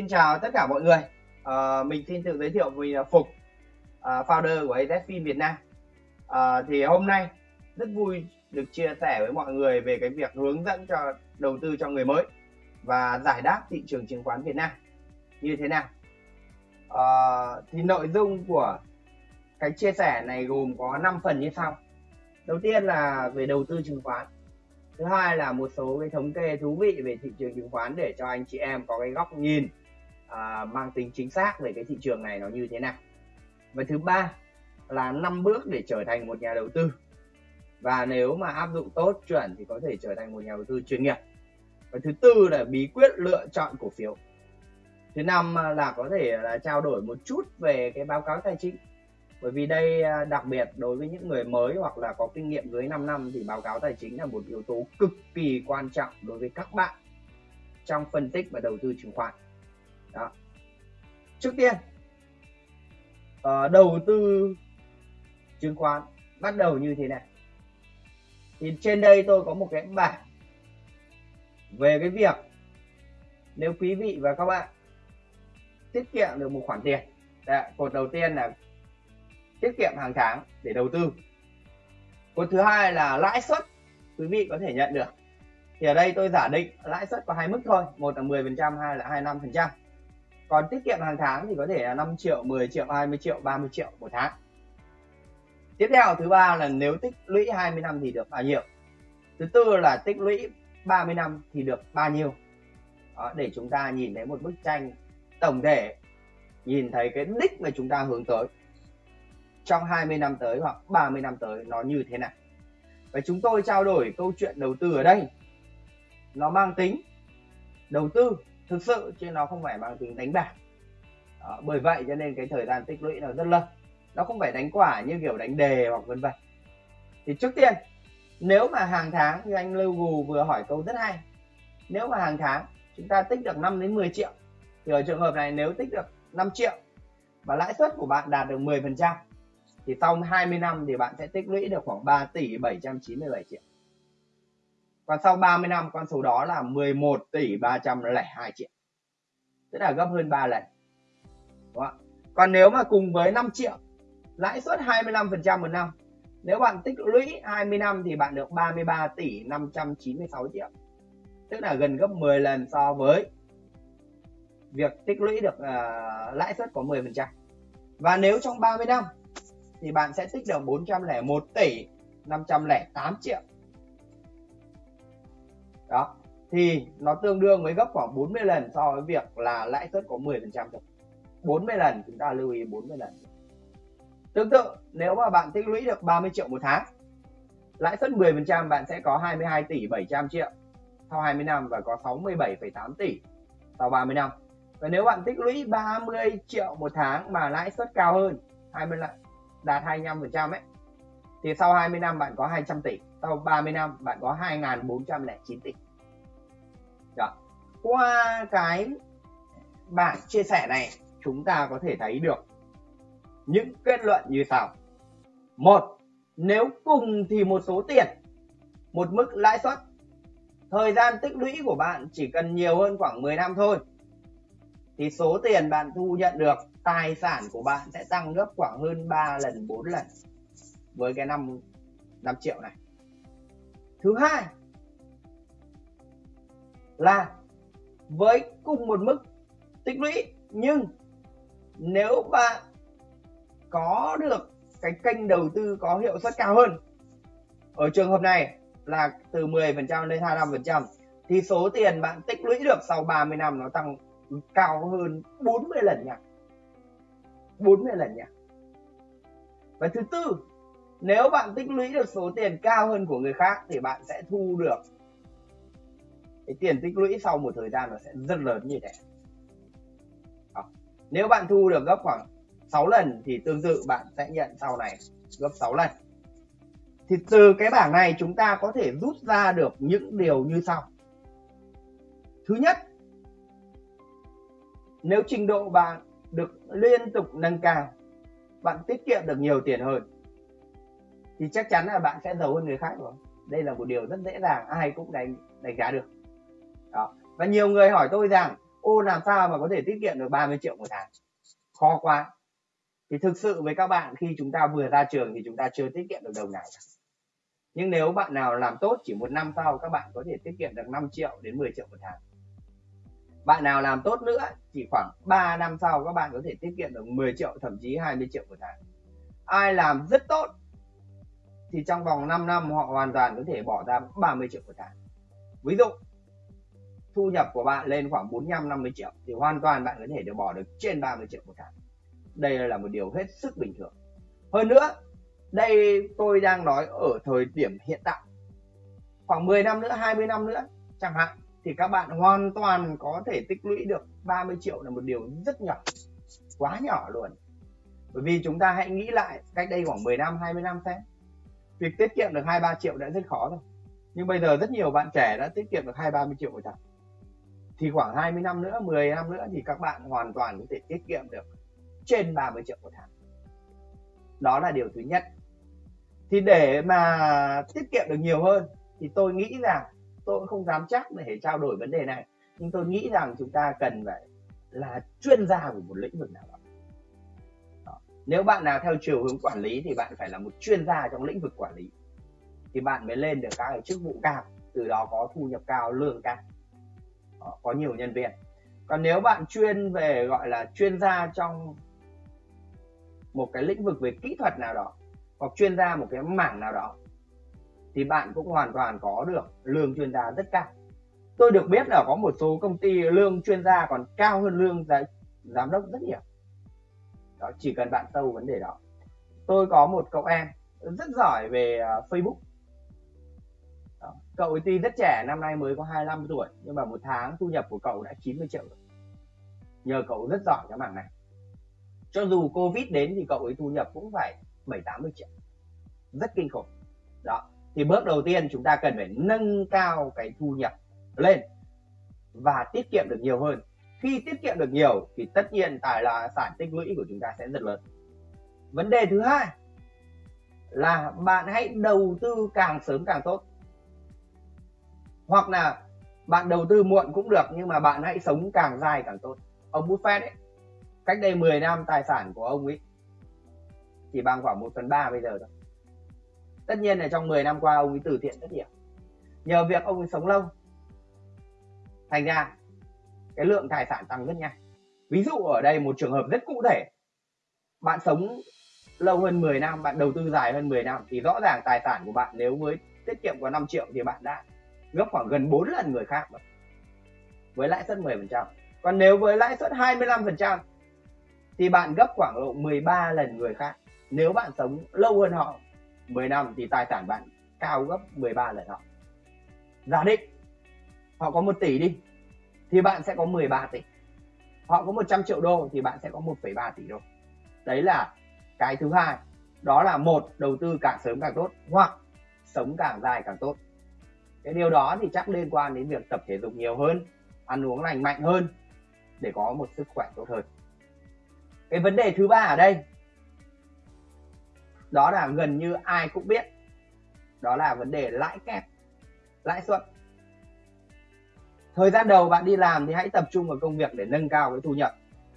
xin chào tất cả mọi người. À, mình xin tự giới thiệu mình là ờ, Phục, à, founder của AZFIN Việt Nam. À, thì hôm nay rất vui được chia sẻ với mọi người về cái việc hướng dẫn cho đầu tư cho người mới và giải đáp thị trường chứng khoán Việt Nam như thế nào. À, thì nội dung của cái chia sẻ này gồm có 5 phần như sau. Đầu tiên là về đầu tư chứng khoán thứ hai là một số cái thống kê thú vị về thị trường chứng khoán để cho anh chị em có cái góc nhìn à, mang tính chính xác về cái thị trường này nó như thế nào. Và thứ ba là năm bước để trở thành một nhà đầu tư. Và nếu mà áp dụng tốt chuẩn thì có thể trở thành một nhà đầu tư chuyên nghiệp. Và thứ tư là bí quyết lựa chọn cổ phiếu. Thứ năm là có thể là trao đổi một chút về cái báo cáo tài chính. Bởi vì đây à, đặc biệt đối với những người mới hoặc là có kinh nghiệm dưới 5 năm thì báo cáo tài chính là một yếu tố cực kỳ quan trọng đối với các bạn trong phân tích và đầu tư chứng khoán đó. Trước tiên uh, đầu tư chứng khoán bắt đầu như thế này. Thì trên đây tôi có một cái bảng về cái việc nếu quý vị và các bạn tiết kiệm được một khoản tiền Đấy, cột đầu tiên là tiết kiệm hàng tháng để đầu tư. Cột thứ hai là lãi suất quý vị có thể nhận được. Thì ở đây tôi giả định lãi suất có hai mức thôi một là 10 phần trăm hai là 25 phần trăm còn tiết kiệm hàng tháng thì có thể là 5 triệu 10 triệu 20 triệu 30 triệu một tháng. Tiếp theo thứ ba là nếu tích lũy 20 năm thì được bao nhiêu? Thứ tư là tích lũy 30 năm thì được bao nhiêu? Đó, để chúng ta nhìn thấy một bức tranh tổng thể nhìn thấy cái đích mà chúng ta hướng tới. Trong 20 năm tới hoặc 30 năm tới nó như thế nào? Và chúng tôi trao đổi câu chuyện đầu tư ở đây. Nó mang tính đầu tư thực sự chứ nó không phải bằng tính đánh bạc. Đó, bởi vậy cho nên cái thời gian tích lũy nó rất lâu. Nó không phải đánh quả như kiểu đánh đề hoặc vân vân. Thì trước tiên nếu mà hàng tháng như anh Lưu Gù vừa hỏi câu rất hay nếu mà hàng tháng chúng ta tích được 5 đến 10 triệu thì ở trường hợp này nếu tích được 5 triệu và lãi suất của bạn đạt được 10 phần trăm thì sau 20 năm thì bạn sẽ tích lũy được khoảng 3 tỷ 797 triệu còn sau 30 năm con số đó là 11 tỷ 302 triệu. Tức là gấp hơn 3 lần. Đúng không? còn nếu mà cùng với 5 triệu lãi suất 25% một năm nếu bạn tích lũy 20 năm thì bạn được 33 tỷ 596 triệu. Tức là gần gấp 10 lần so với việc tích lũy được uh, lãi suất có 10% và nếu trong 30 năm thì bạn sẽ tích được 401 tỷ 508 triệu đó. Thì nó tương đương với gấp khoảng 40 lần so với việc là lãi suất có 10 phần trăm thôi. 40 lần chúng ta lưu ý 40 lần. Tương tự nếu mà bạn tích lũy được 30 triệu một tháng lãi suất 10 phần trăm bạn sẽ có 22 tỷ 700 triệu sau 20 năm và có 67,8 tỷ sau 30 năm. Và nếu bạn tích lũy 30 triệu một tháng mà lãi suất cao hơn 20 lần đạt 25 phần trăm ấy thì sau 20 năm bạn có 200 tỷ, sau 30 năm bạn có 2.409 tỷ. Đó. qua cái bảng chia sẻ này, chúng ta có thể thấy được những kết luận như sau. Một, nếu cùng thì một số tiền, một mức lãi suất. Thời gian tích lũy của bạn chỉ cần nhiều hơn khoảng 10 năm thôi. Thì số tiền bạn thu nhận được, tài sản của bạn sẽ tăng gấp khoảng hơn 3 lần 4 lần với cái 5 5 triệu này. Thứ hai là với cùng một mức tích lũy, nhưng nếu bạn có được cái kênh đầu tư có hiệu suất cao hơn, ở trường hợp này là từ 10% lên 25% thì số tiền bạn tích lũy được sau 30 năm nó tăng cao hơn 40 lần nha. 40 lần nha. Và thứ tư nếu bạn tích lũy được số tiền cao hơn của người khác thì bạn sẽ thu được cái tiền tích lũy sau một thời gian nó sẽ rất lớn như thế. Đó. nếu bạn thu được gấp khoảng 6 lần thì tương tự bạn sẽ nhận sau này gấp 6 lần. Thì từ cái bảng này chúng ta có thể rút ra được những điều như sau. Thứ nhất, nếu trình độ bạn được liên tục nâng cao, bạn tiết kiệm được nhiều tiền hơn thì chắc chắn là bạn sẽ giàu hơn người khác rồi. Đây là một điều rất dễ dàng, ai cũng đánh đánh giá được. Đó. Và nhiều người hỏi tôi rằng, ô, làm sao mà có thể tiết kiệm được 30 triệu một tháng? Khó quá. Thì thực sự với các bạn, khi chúng ta vừa ra trường thì chúng ta chưa tiết kiệm được đồng nào nhưng nếu bạn nào làm tốt chỉ một năm sau, các bạn có thể tiết kiệm được 5 triệu đến 10 triệu một tháng. Bạn nào làm tốt nữa, chỉ khoảng 3 năm sau, các bạn có thể tiết kiệm được 10 triệu, thậm chí 20 triệu một tháng. Ai làm rất tốt thì trong vòng 5 năm họ hoàn toàn có thể bỏ ra 30 triệu một tháng ví dụ, thu nhập của bạn lên khoảng 45 50 triệu thì hoàn toàn bạn có thể được bỏ được trên 30 triệu một tháng đây là một điều hết sức bình thường. Hơn nữa, đây tôi đang nói ở thời điểm hiện tại. Khoảng 10 năm nữa 20 năm nữa chẳng hạn, thì các bạn hoàn toàn có thể tích lũy được 30 triệu là một điều rất nhỏ, quá nhỏ luôn. Bởi vì chúng ta hãy nghĩ lại cách đây khoảng 10 năm 20 năm xem việc tiết kiệm được 2 3 triệu đã rất khó rồi. Nhưng bây giờ rất nhiều bạn trẻ đã tiết kiệm được 2 30 triệu một tháng thì khoảng 20 năm nữa 10 năm nữa thì các bạn hoàn toàn có thể tiết kiệm được trên 30 triệu một tháng. Đó là điều thứ nhất. Thì để mà tiết kiệm được nhiều hơn thì tôi nghĩ rằng, tôi cũng không dám chắc để trao đổi vấn đề này, nhưng tôi nghĩ rằng chúng ta cần phải là chuyên gia của một lĩnh vực nào đó nếu bạn nào theo chiều hướng quản lý thì bạn phải là một chuyên gia trong lĩnh vực quản lý. Thì bạn mới lên được các cái chức vụ cao, từ đó có thu nhập cao, lương cao. Có nhiều nhân viên. Còn nếu bạn chuyên về, gọi là, chuyên gia trong một cái lĩnh vực về kỹ thuật nào đó, hoặc chuyên gia một cái mảng nào đó, thì bạn cũng hoàn toàn có được lương chuyên gia rất cao. Tôi được biết là có một số công ty lương chuyên gia còn cao hơn lương giám đốc rất nhiều đó chỉ cần bạn sâu vấn đề đó. Tôi có một cậu em rất giỏi về uh, Facebook. Đó. cậu ấy tuy rất trẻ năm nay mới có 25 tuổi nhưng mà một tháng thu nhập của cậu đã 90 triệu rồi. Nhờ cậu rất giỏi cái mảng này. Cho dù covid đến thì cậu ấy thu nhập cũng phải 7 80 triệu. Rất kinh khủng. Đó thì bước đầu tiên chúng ta cần phải nâng cao cái thu nhập lên và tiết kiệm được nhiều hơn khi tiết kiệm được nhiều thì tất nhiên tài là sản tích lũy của chúng ta sẽ rất lớn. Vấn đề thứ hai là bạn hãy đầu tư càng sớm càng tốt. Hoặc là bạn đầu tư muộn cũng được nhưng mà bạn hãy sống càng dài càng tốt. Ông Buffett ấy, cách đây 10 năm tài sản của ông ấy chỉ bằng khoảng 1 phần 3 bây giờ thôi. Tất nhiên là trong 10 năm qua ông ấy từ thiện rất nhiều. Nhờ việc ông ấy sống lâu, thành ra cái lượng tài sản tăng rất nhanh. Ví dụ ở đây một trường hợp rất cụ thể. Bạn sống lâu hơn 10 năm, bạn đầu tư dài hơn 10 năm thì rõ ràng tài sản của bạn nếu với tiết kiệm có 5 triệu thì bạn đã gấp khoảng gần 4 lần người khác rồi. Với lãi suất 10% còn nếu với lãi suất 25% thì bạn gấp khoảng độ 13 lần người khác. Nếu bạn sống lâu hơn họ 10 năm thì tài sản bạn cao gấp 13 lần họ. Giả định, họ có 1 tỷ đi thì bạn sẽ có 13 tỷ. Họ có 100 triệu đô thì bạn sẽ có 1,3 tỷ đô. Đấy là cái thứ hai. Đó là một đầu tư càng sớm càng tốt hoặc sống càng dài càng tốt. Cái điều đó thì chắc liên quan đến việc tập thể dục nhiều hơn ăn uống lành mạnh hơn để có một sức khỏe tốt hơn. Cái vấn đề thứ ba ở đây đó là gần như ai cũng biết đó là vấn đề lãi kép lãi suất thời gian đầu bạn đi làm thì hãy tập trung vào công việc để nâng cao cái thu nhập.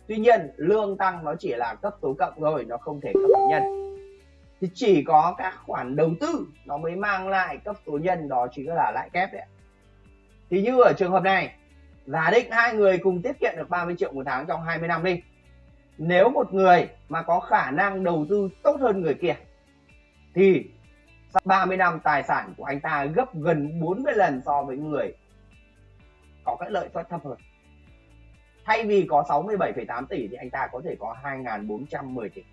Tuy nhiên, lương tăng nó chỉ là cấp số cộng thôi, nó không thể cấp số nhân. Thì chỉ có các khoản đầu tư nó mới mang lại cấp số nhân, đó chính là lãi kép đấy thì như ở trường hợp này, giả định hai người cùng tiết kiệm được 30 triệu một tháng trong 20 năm đi. Nếu một người mà có khả năng đầu tư tốt hơn người kia, thì sau 30 năm tài sản của anh ta gấp gần 40 lần so với người có cái lợi suất thấp hơn. Thay vì có 67,8 tỷ thì anh ta có thể có 2.410 tỷ.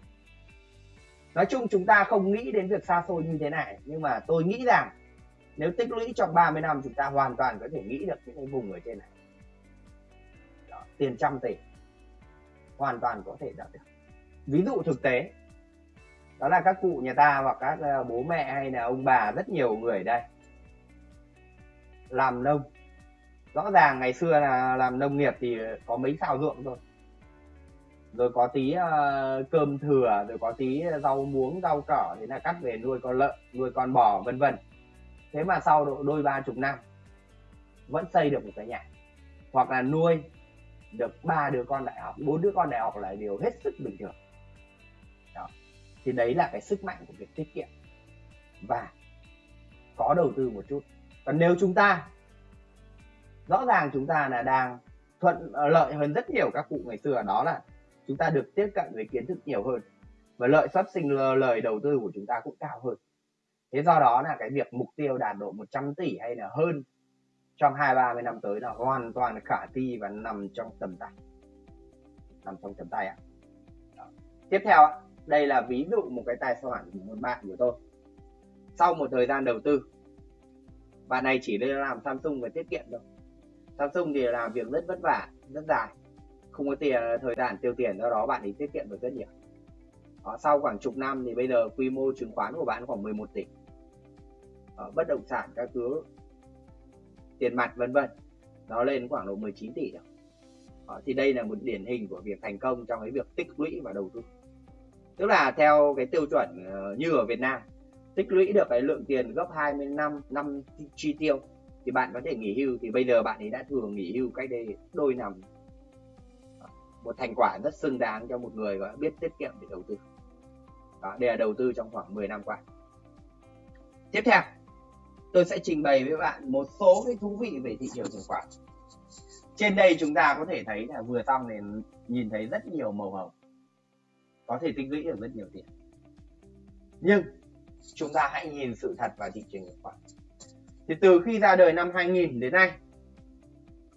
Nói chung chúng ta không nghĩ đến việc xa xôi như thế này nhưng mà tôi nghĩ rằng nếu tích lũy trong 30 năm chúng ta hoàn toàn có thể nghĩ được những cái vùng ở trên này. Đó, tiền trăm tỷ. Hoàn toàn có thể đạt được. Ví dụ thực tế đó là các cụ nhà ta hoặc các ờ, bố mẹ hay là ông bà rất nhiều người đây. Làm nông rõ ràng ngày xưa là làm nông nghiệp thì có mấy xào ruộng rồi, rồi có tí uh, cơm thừa rồi có tí rau muống rau cỏ thì là cắt về nuôi con lợn nuôi con bò vân vân. Thế mà sau độ đôi ba chục năm vẫn xây được một cái nhà. Hoặc là nuôi được ba đứa con đại học bốn đứa con đại học là điều hết sức bình thường. Đó. thì đấy là cái sức mạnh của việc tiết kiệm. Và có đầu tư một chút. Còn nếu chúng ta rõ ràng chúng ta là đang thuận ờ, lợi hơn rất nhiều các cụ ngày xưa, đó là chúng ta được tiếp cận với kiến thức nhiều hơn và lợi suất sinh lời đầu tư của chúng ta cũng cao hơn. Thế do đó là cái việc mục tiêu đạt độ 100 tỷ hay là hơn trong hai, ba, mươi năm tới là hoàn toàn khả thi và nằm trong tầm tay. Nằm trong tầm tay ạ. À. tiếp theo đây là ví dụ một cái tài sản của một bạn của tôi. Sau một thời gian đầu tư, bạn này chỉ nên làm Samsung và tiết kiệm thôi. Samsung thì làm việc rất vất vả rất dài. Không có tiền thời gian tiêu tiền do đó bạn ấy tiết kiệm được rất nhiều. Đó, sau khoảng chục năm thì bây giờ quy mô chứng khoán của bạn khoảng 11 tỷ. Đó, bất động sản các thứ tiền mặt vân vân. Nó lên khoảng độ 19 tỷ rồi. Đó, thì đây là một điển hình của việc thành công trong cái việc tích lũy và đầu tư. Tức là theo cái tiêu chuẩn như ở Việt Nam tích lũy được cái lượng tiền gấp 20 năm năm chi tiêu thì bạn có thể nghỉ hưu. Thì bây giờ bạn ấy đã thường nghỉ hưu cách đây đôi năm. Một thành quả rất xứng đáng cho một người gọi biết tiết kiệm để đầu tư. Đó, đây là đầu tư trong khoảng 10 năm qua. Tiếp theo, tôi sẽ trình bày với bạn một số cái thú vị về thị trường chứng khoán. Trên đây chúng ta có thể thấy là vừa xong thì nhìn thấy rất nhiều màu hồng. Có thể tích lũy được rất nhiều tiền. Nhưng chúng ta hãy nhìn sự thật vào thị trường chứng khoán thì từ khi ra đời năm 2000 đến nay,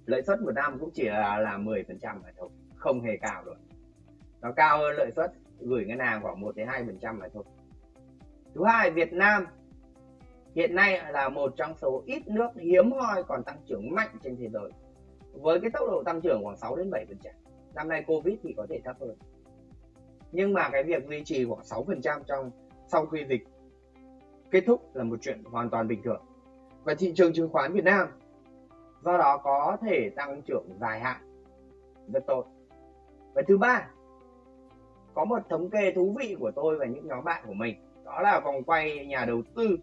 lợi suất một năm cũng chỉ là là 10 phần trăm mà thôi, không hề cao rồi. Nó cao hơn lợi suất gửi ngân hàng khoảng 1 đến 2 phần trăm mà thôi. Thứ hai, Việt Nam hiện nay là một trong số ít nước hiếm hoi còn tăng trưởng mạnh trên thế giới, với cái tốc độ tăng trưởng khoảng 6 đến 7 phần trăm. Năm nay Covid thì có thể thấp hơn. Nhưng mà cái việc duy trì khoảng 6 phần trăm trong, sau khi dịch kết thúc là một chuyện hoàn toàn bình thường và thị trường chứng khoán Việt Nam. Do đó có thể tăng trưởng dài hạn. Rất tốt. Và thứ ba, có một thống kê thú vị của tôi và những nhóm bạn của mình. Đó là vòng quay nhà đầu tư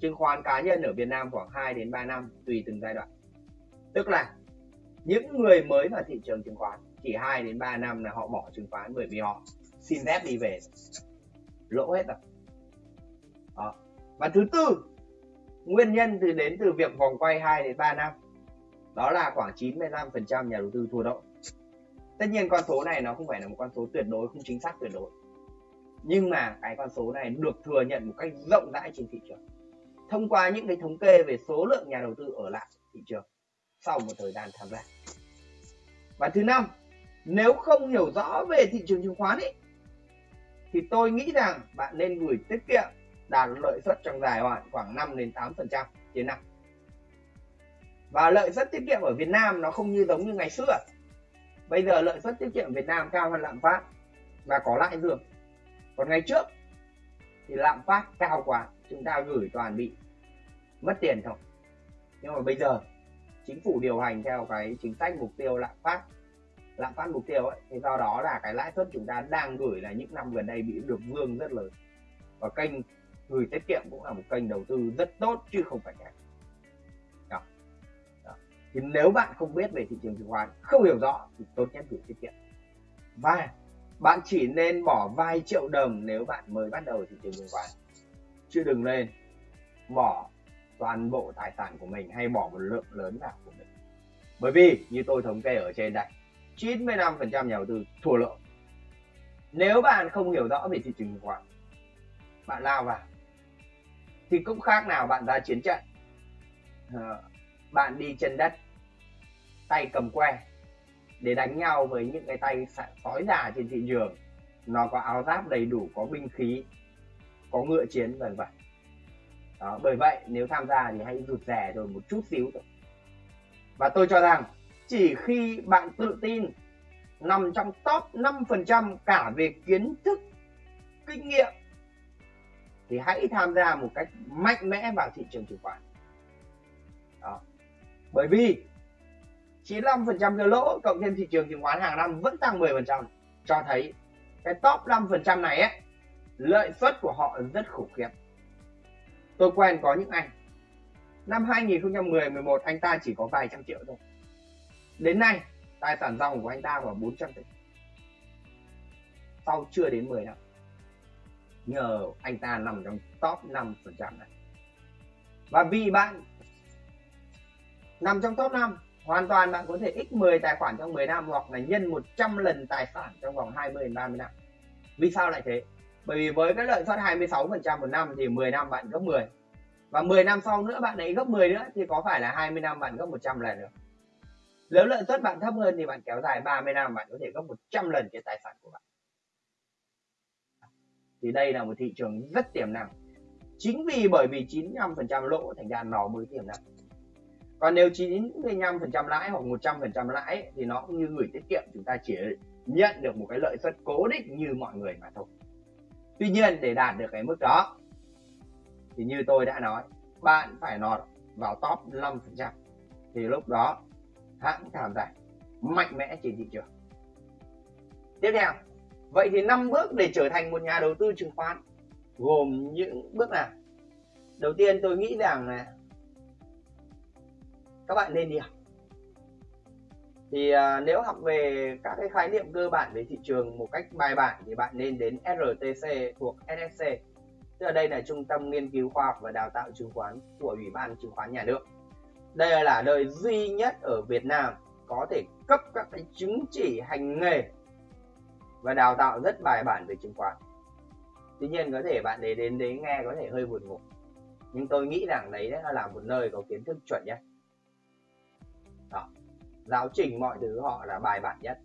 chứng khoán cá nhân ở Việt Nam khoảng 2 đến 3 năm, tùy từng giai đoạn. Tức là những người mới vào thị trường chứng khoán, chỉ 2 đến 3 năm là họ bỏ chứng khoán bởi vì họ xin phép đi về. Lỗ hết rồi. Đó. và thứ tư nguyên nhân từ đến từ việc vòng quay 2 đến 3 năm. Đó là khoảng 95% nhà đầu tư thua lỗ tất nhiên con số này nó không phải là một con số tuyệt đối, không chính xác tuyệt đối. Nhưng mà cái con số này được thừa nhận một cách rộng rãi trên thị trường. Thông qua những cái thống kê về số lượng nhà đầu tư ở lại thị trường sau một thời gian tham gia. Và thứ năm, nếu không hiểu rõ về thị trường chứng khoán ấy thì tôi nghĩ rằng bạn nên gửi tiết kiệm đạt lợi suất trong dài hạn khoảng 5 đến 8 phần trăm trên năm. Và lợi suất tiết kiệm ở Việt Nam nó không như giống như ngày xưa. Bây giờ lợi suất tiết kiệm Việt Nam cao hơn lạm phát và có lãi dường còn ngày trước thì lạm phát cao quá, chúng ta gửi toàn bị mất tiền thôi. Nhưng mà bây giờ, chính phủ điều hành theo cái chính sách mục tiêu lạm phát lạm phát mục tiêu ấy, thì do đó là cái lãi suất chúng ta đang gửi là những năm gần đây bị được vương rất lớn. Và kênh gửi tiết kiệm cũng là một kênh đầu tư rất tốt, chứ không phải kém. Đó. đó. thì nếu bạn không biết về thị trường chứng khoán, không hiểu rõ thì tốt nhất gửi tiết kiệm. Và bạn chỉ nên bỏ vài triệu đồng nếu bạn mới bắt đầu thị trường chứng khoán. Chứ đừng lên bỏ toàn bộ tài sản của mình hay bỏ một lượng lớn nào của mình. Bởi vì, như tôi thống kê ở trên đây 95% nhà đầu tư thua lỗ. Nếu bạn không hiểu rõ về thị trường chứng khoán, bạn lao vào thì cũng khác nào bạn ra chiến trận? Ờ, bạn đi chân đất tay cầm que để đánh nhau với những cái tay sói già trên thị trường. Nó có áo giáp đầy đủ có binh khí có ngựa chiến vân vân. Đó, bởi vậy nếu tham gia thì hãy rụt rè rồi một chút xíu thôi. Và tôi cho rằng chỉ khi bạn tự tin nằm trong top 5% cả về kiến thức kinh nghiệm thì hãy tham gia một cách mạnh mẽ vào thị trường chứng khoán. Đó. bởi vì 95% cái lỗ cộng thêm thị trường chứng khoán hàng năm vẫn tăng 10% cho thấy cái top 5% này ấy, lợi suất của họ rất khủng khiếp. Tôi quen có những anh. Năm 2010 11 anh ta chỉ có vài trăm triệu thôi. Đến nay, tài sản dòng của anh ta vào 400 tỷ. Sau chưa đến 10 năm nhờ anh ta nằm trong top 5 phần trăm này. Và vì bạn nằm trong top 5 hoàn toàn bạn có thể x 10 tài khoản trong 10 năm hoặc là nhân 100 lần tài sản trong vòng 20 đến 30 năm. Vì sao lại thế? Bởi vì với cái lợi suất 26 phần trăm một năm thì 10 năm bạn gấp 10 và 10 năm sau nữa bạn ấy gấp 10 nữa thì có phải là 20 năm bạn gấp 100 lần nữa? Nếu lợi suất bạn thấp hơn thì bạn kéo dài 30 năm, bạn có thể gấp 100 lần cái tài sản của bạn thì đây là một thị trường rất tiềm năng. Chính vì bởi vì 95% lỗ thành ra nó mới tiềm năng. Còn nếu 95% lãi hoặc 100% lãi thì nó cũng như gửi tiết kiệm, chúng ta chỉ nhận được một cái lợi suất cố định như mọi người mà thôi. Tuy nhiên, để đạt được cái mức đó, thì như tôi đã nói, bạn phải nọt vào top 5% thì lúc đó, hãng tham gia mạnh mẽ trên thị trường. Tiếp theo vậy thì năm bước để trở thành một nhà đầu tư chứng khoán gồm những bước nào? Đầu tiên tôi nghĩ rằng là các bạn nên đi học. Thì à, nếu học về các cái khái niệm cơ bản về thị trường một cách bài bản thì bạn nên đến RTC thuộc SSC tức là đây là trung tâm nghiên cứu khoa học và đào tạo chứng khoán của ủy ban chứng khoán nhà nước. Đây là nơi duy nhất ở Việt Nam có thể cấp các cái chứng chỉ hành nghề và đào tạo rất bài bản về chứng khoán. Tuy nhiên có thể bạn đến đến đấy nghe có thể hơi buồn ngủ. Nhưng tôi nghĩ rằng đấy là một nơi có kiến thức chuẩn nhất. Đó. giáo trình mọi thứ họ là bài bản nhất.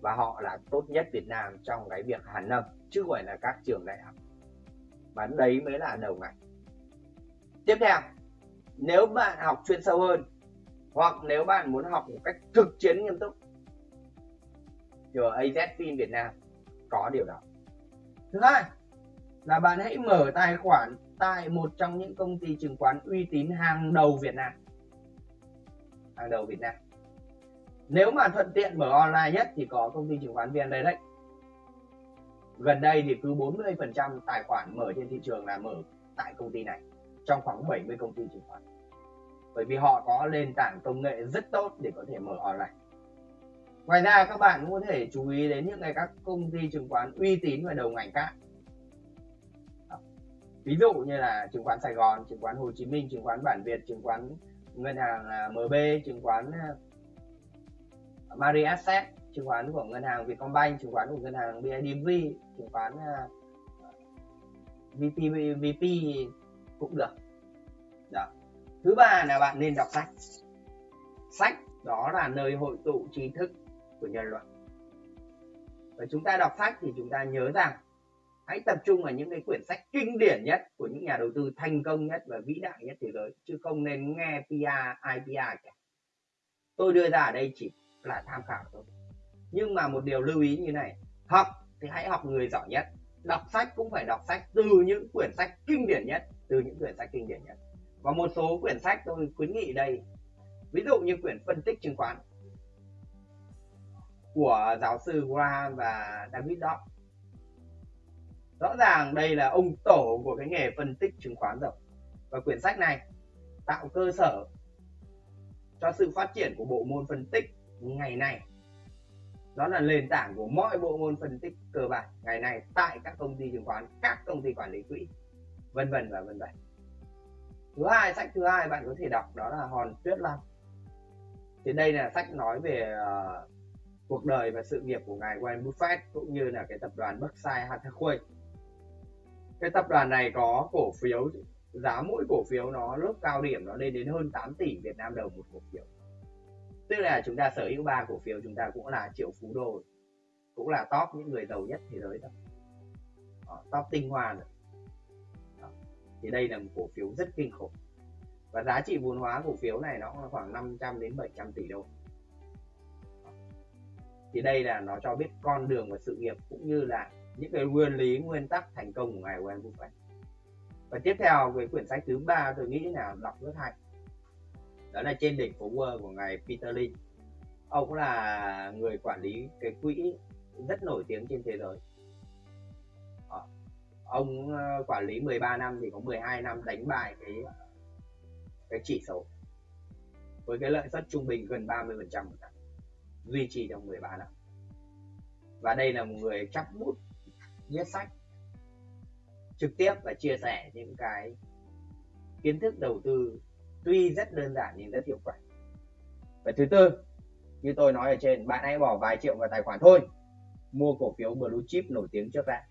Và họ là tốt nhất Việt Nam trong cái việc hàn lâm, chứ không phải là các trường đại học. Và đấy mới là đầu ngành. Tiếp theo, nếu bạn học chuyên sâu hơn, hoặc nếu bạn muốn học một cách thực chiến nghiêm túc thì ở AZFIN Việt Nam có điều đó. Thứ hai là bạn hãy mở tài khoản tại một trong những công ty chứng khoán uy tín hàng đầu Việt Nam. Hàng đầu Việt Nam. Nếu mà thuận tiện mở online nhất thì có công ty chứng khoán VN Direct. Gần đây thì cứ 40% tài khoản mở trên thị trường là mở tại công ty này, trong khoảng 70 công ty chứng khoán. Bởi vì họ có nền tảng công nghệ rất tốt để có thể mở online ngoài ra các bạn cũng có thể chú ý đến những cái các công ty chứng khoán uy tín và đầu ngành khác. Ví dụ như là chứng khoán Sài Gòn chứng khoán Hồ Chí Minh chứng khoán Bản Việt chứng khoán ngân hàng à, MB chứng khoán à, Mari Asset chứng khoán của ngân hàng Vietcombank chứng khoán của ngân hàng BIDV chứng khoán à, VP VP cũng được. Đó. Thứ ba là bạn nên đọc sách. Sách đó là nơi hội tụ trí thức của nhân loại và chúng ta đọc sách thì chúng ta nhớ rằng hãy tập trung vào những cái quyển sách kinh điển nhất của những nhà đầu tư thành công nhất và vĩ đại nhất thế giới chứ không nên nghe PR, IPR cả. Tôi đưa ra ở đây chỉ là tham khảo thôi. Nhưng mà một điều lưu ý như này học thì hãy học người giỏi nhất đọc sách cũng phải đọc sách từ những quyển sách kinh điển nhất từ những quyển sách kinh điển nhất. Và một số quyển sách tôi khuyến nghị đây. Ví dụ như quyển phân tích chứng khoán của giáo sư Graham và David Dodd rõ ràng đây là ông tổ của cái nghề phân tích chứng khoán rồi và quyển sách này tạo cơ sở cho sự phát triển của bộ môn phân tích ngày nay. Đó là nền tảng của mọi bộ môn phân tích cơ bản ngày nay tại các công ty chứng khoán các công ty quản lý quỹ vân vân và vân vân. Thứ hai sách thứ hai bạn có thể đọc đó là hòn tuyết long. Thì đây là sách nói về uh, cuộc đời và sự nghiệp của ngài Warren Buffett cũng như là cái tập đoàn Berkshire Hathaway. Cái tập đoàn này có cổ phiếu giá mỗi cổ phiếu nó lúc cao điểm nó lên đến hơn 8 tỷ Việt Nam đồng một cổ phiếu. Tức là chúng ta sở hữu ba cổ phiếu chúng ta cũng là triệu phú đô cũng là top những người giàu nhất thế giới thôi. Đó, top tinh hoa rồi. Đó. thì đây là một cổ phiếu rất kinh khủng. Và giá trị vốn hóa cổ phiếu này nó khoảng 500 đến 700 tỷ đô thì đây là nó cho biết con đường và sự nghiệp cũng như là những cái nguyên lý, nguyên tắc thành công của ngài Warren Buffett và tiếp theo, về quyển sách thứ ba, tôi nghĩ là đọc rất hay. Đó là trên đỉnh phố Wall của ngài Peter Lynch ông là người quản lý cái quỹ rất nổi tiếng trên thế giới. Ờ, ông ờ, quản lý 13 năm thì có 12 năm đánh bại cái cái chỉ số. Với cái lợi suất trung bình gần 30 phần trăm duy trì trong 13 năm và đây là một người chắc bút, viết sách, trực tiếp và chia sẻ những cái kiến thức đầu tư tuy rất đơn giản nhưng rất hiệu quả. Và thứ tư, như tôi nói ở trên, bạn hãy bỏ vài triệu vào tài khoản thôi. Mua cổ phiếu blue chip nổi tiếng trước ra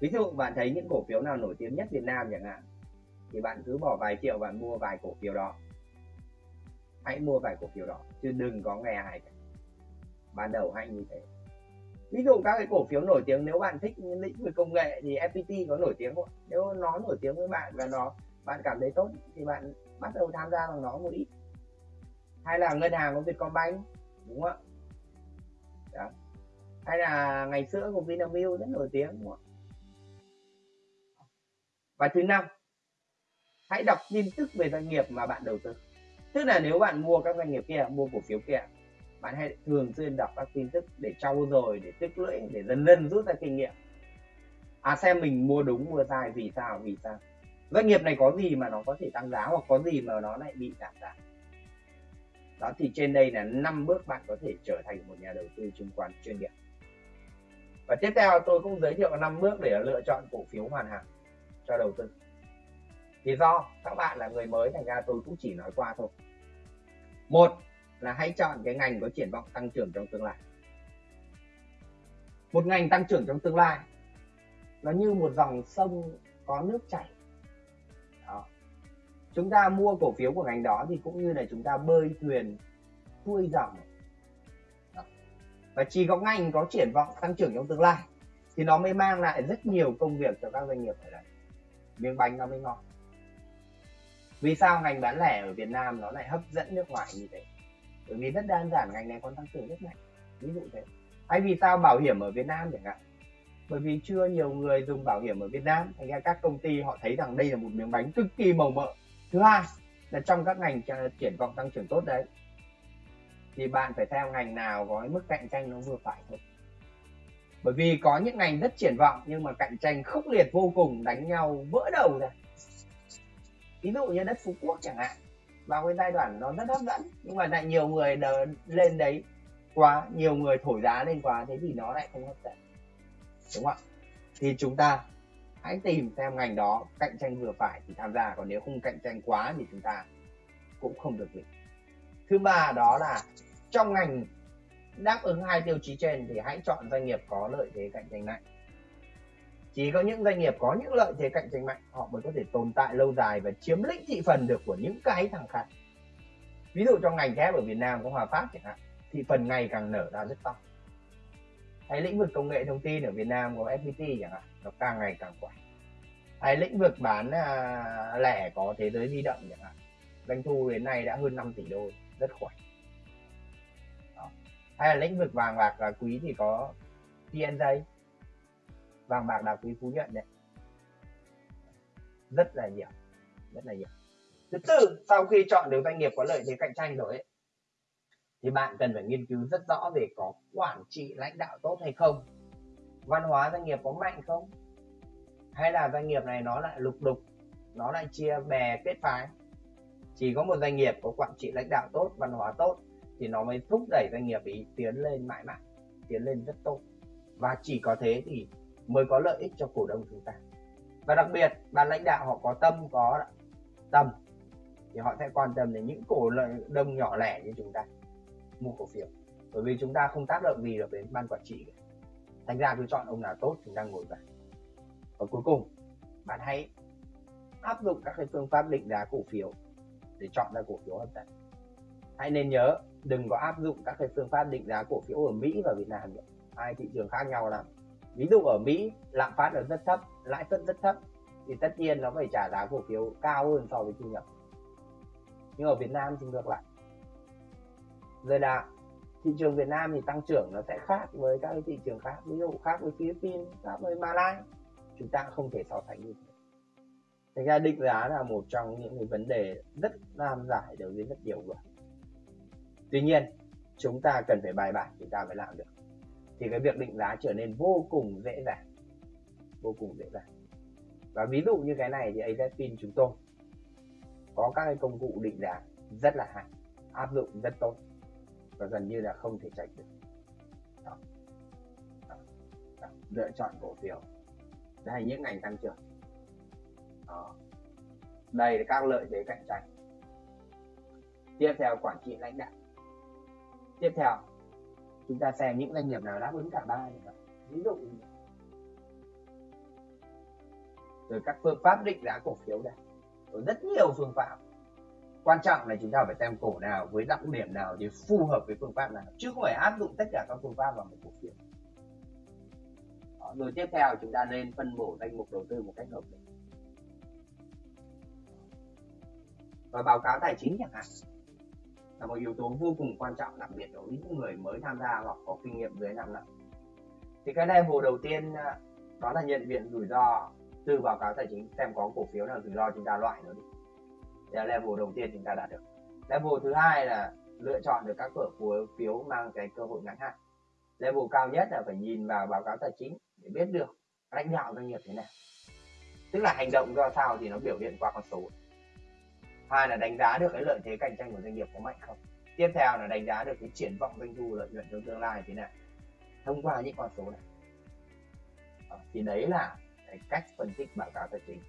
ví dụ bạn thấy những cổ phiếu nào nổi tiếng nhất Việt Nam chẳng hạn, thì bạn cứ bỏ vài triệu bạn mua vài cổ phiếu đó. Hãy mua vài cổ phiếu đó, chứ đừng có nghe ai cả ban đầu hãy như thế. Ví dụ các cái cổ phiếu nổi tiếng, nếu bạn thích lĩnh vực công nghệ thì FPT có nổi tiếng không nếu nó nổi tiếng với bạn và nó, bạn cảm thấy tốt thì bạn bắt đầu tham gia bằng nó một ít. Hay là ngân hàng của Vietcombank, đúng không ạ? Hay là ngày xưa của Vinamilk rất nổi tiếng, đúng không ạ? Và thứ năm, hãy đọc tin tức về doanh nghiệp mà bạn đầu tư. Tức là nếu bạn mua các doanh nghiệp kia, mua cổ phiếu kia bạn hãy thường xuyên đọc các tin tức để trau dồi, để tích lũy, để dần dần rút ra kinh nghiệm. À xem mình mua đúng, mua sai, vì sao vì sao. Doanh nghiệp này có gì mà nó có thể tăng giá, hoặc có gì mà nó lại bị giảm giá? Đó, thì trên đây là năm bước bạn có thể trở thành một nhà đầu tư chứng khoán chuyên nghiệp. Và tiếp theo tôi cũng giới thiệu năm bước để lựa chọn cổ phiếu hoàn hảo cho đầu tư. Thì do các bạn là người mới, thành ra tôi cũng chỉ nói qua thôi. Một là hãy chọn cái ngành có triển vọng tăng trưởng trong tương lai. Một ngành tăng trưởng trong tương lai, nó như một dòng sông có nước chảy. Đó. chúng ta mua cổ phiếu của ngành đó thì cũng như là chúng ta bơi thuyền, xuôi dòng. Đó. và chỉ có ngành có triển vọng tăng trưởng trong tương lai thì nó mới mang lại rất nhiều công việc cho các doanh nghiệp ở đây. Miếng bánh nó mới ngon. Vì sao ngành bán lẻ ở Việt Nam nó lại hấp dẫn nước ngoài như thế? Bởi vì rất đơn giản, ngành này còn tăng trưởng rất mạnh. Ví dụ thế. Hay vì sao bảo hiểm ở Việt Nam chẳng hạn. Bởi vì chưa nhiều người dùng bảo hiểm ở Việt Nam. Thành ra các công ty họ thấy rằng đây là một miếng bánh cực kỳ màu mỡ. Thứ hai là trong các ngành triển vọng tăng trưởng tốt đấy, thì bạn phải theo ngành nào có mức cạnh tranh nó vừa phải thôi. Bởi vì có những ngành rất triển vọng, nhưng mà cạnh tranh khốc liệt vô cùng, đánh nhau vỡ đầu ra. Ví dụ như đất phú quốc chẳng hạn vào cái giai đoạn nó rất hấp dẫn. Nhưng mà lại nhiều người đờ, lên đấy quá nhiều người thổi giá lên quá thế thì nó lại không hấp dẫn. Đúng không ạ? Thì chúng ta hãy tìm xem ngành đó cạnh tranh vừa phải thì tham gia còn nếu không cạnh tranh quá thì chúng ta cũng không được gì thứ ba đó là trong ngành đáp ứng hai tiêu chí trên thì hãy chọn doanh nghiệp có lợi thế cạnh tranh mạnh chỉ có những doanh nghiệp có những lợi thế cạnh tranh mạnh họ mới có thể tồn tại lâu dài và chiếm lĩnh thị phần được của những cái thằng khác. Ví dụ trong ngành thép ở Việt Nam có Hòa Phát chẳng hạn thị phần ngày càng nở ra rất to. Hay lĩnh vực công nghệ thông tin ở Việt Nam có FPT chẳng hạn nó càng ngày càng khỏe hay lĩnh vực bán à, lẻ có thế giới di động chẳng hạn doanh thu đến nay đã hơn 5 tỷ đô rất khỏe. Đó. hay là lĩnh vực vàng bạc và quý thì có PNJ vàng bạc đá quý phú nhuận đấy. Rất là nhiều rất là nhiều. Thứ tư sau khi chọn được doanh nghiệp có lợi thế cạnh tranh rồi ấy, thì bạn cần phải nghiên cứu rất rõ về có quản trị lãnh đạo tốt hay không văn hóa doanh nghiệp có mạnh không hay là doanh nghiệp này nó lại lục đục nó lại chia bè kết phái. Chỉ có một doanh nghiệp có quản trị lãnh đạo tốt văn hóa tốt thì nó mới thúc đẩy doanh nghiệp ý tiến lên mãi mãi tiến lên rất tốt. Và chỉ có thế thì mới có lợi ích cho cổ đông chúng ta. Và đặc biệt ban lãnh đạo họ có tâm có tâm thì họ sẽ quan tâm đến những cổ đông nhỏ lẻ như chúng ta, mua cổ phiếu. Bởi vì chúng ta không tác động gì được đến ban quản trị thành ra cứ chọn ông nào tốt chúng ta ngồi vào. Và cuối cùng, bạn hãy áp dụng các cái phương pháp định giá cổ phiếu để chọn ra cổ phiếu hợp tác. Hãy nên nhớ, đừng có áp dụng các cái phương pháp định giá cổ phiếu ở Mỹ và Việt Nam nữa. Hai thị trường khác nhau lắm ví dụ ở Mỹ, lạm phát là rất thấp, lãi suất rất thấp, thì tất nhiên nó phải trả giá cổ phiếu cao hơn so với thu nhập. Nhưng ở Việt Nam thì ngược lại. Rồi là thị trường Việt Nam thì tăng trưởng nó sẽ khác với các cái thị trường khác, ví dụ khác với Philippines, khác với Malaysia chúng ta không thể so sánh như thế. Thành ra định giá là một trong những cái vấn đề rất nan giải đối với rất nhiều người. Tuy nhiên, chúng ta cần phải bài bản chúng ta mới làm được thì cái việc định giá trở nên vô cùng dễ dàng vô cùng dễ dàng và ví dụ như cái này thì AZPIN chúng tôi có các cái công cụ định giá rất là hay, áp dụng rất tốt và gần như là không thể tránh được đó. Đó. Đó. lựa chọn cổ phiếu đây, những ngành tăng trưởng đó. đây là các lợi thế cạnh tranh tiếp theo, quản trị lãnh đạo tiếp theo chúng ta xem những doanh nghiệp nào đáp ứng cả ba ví dụ rồi các phương pháp định giá cổ phiếu đây. Rồi rất nhiều phương pháp. Quan trọng là chúng ta phải xem cổ nào với đặc điểm nào thì phù hợp với phương pháp nào chứ không phải áp dụng tất cả các phương pháp vào một cổ phiếu. Đó, rồi tiếp theo chúng ta nên phân bổ danh mục đầu tư một cách hợp lý. Và báo cáo tài chính chẳng hạn là một yếu tố vô cùng quan trọng, đặc biệt đối với những người mới tham gia hoặc có kinh nghiệm dưới 5 năm. Thì cái level đầu tiên à, đó là nhận diện rủi ro từ báo cáo tài chính xem có cổ phiếu nào rủi ro chúng ta loại nó đi. Đây là level đầu tiên chúng ta đạt được. Level thứ hai là lựa chọn được các cổ phiếu mang cái cơ hội ngắn hạn. Level cao nhất là phải nhìn vào báo cáo tài chính để biết được lãnh đạo doanh nghiệp thế nào. Tức là hành động ra sao thì nó biểu hiện qua con số hai là đánh giá được cái lợi thế cạnh tranh của doanh nghiệp có mạnh không? Tiếp theo là đánh giá được cái triển vọng doanh thu lợi nhuận trong tương lai thế nào? Thông qua những con số này. À, thì đấy là cái cách phân tích báo cáo tài chính.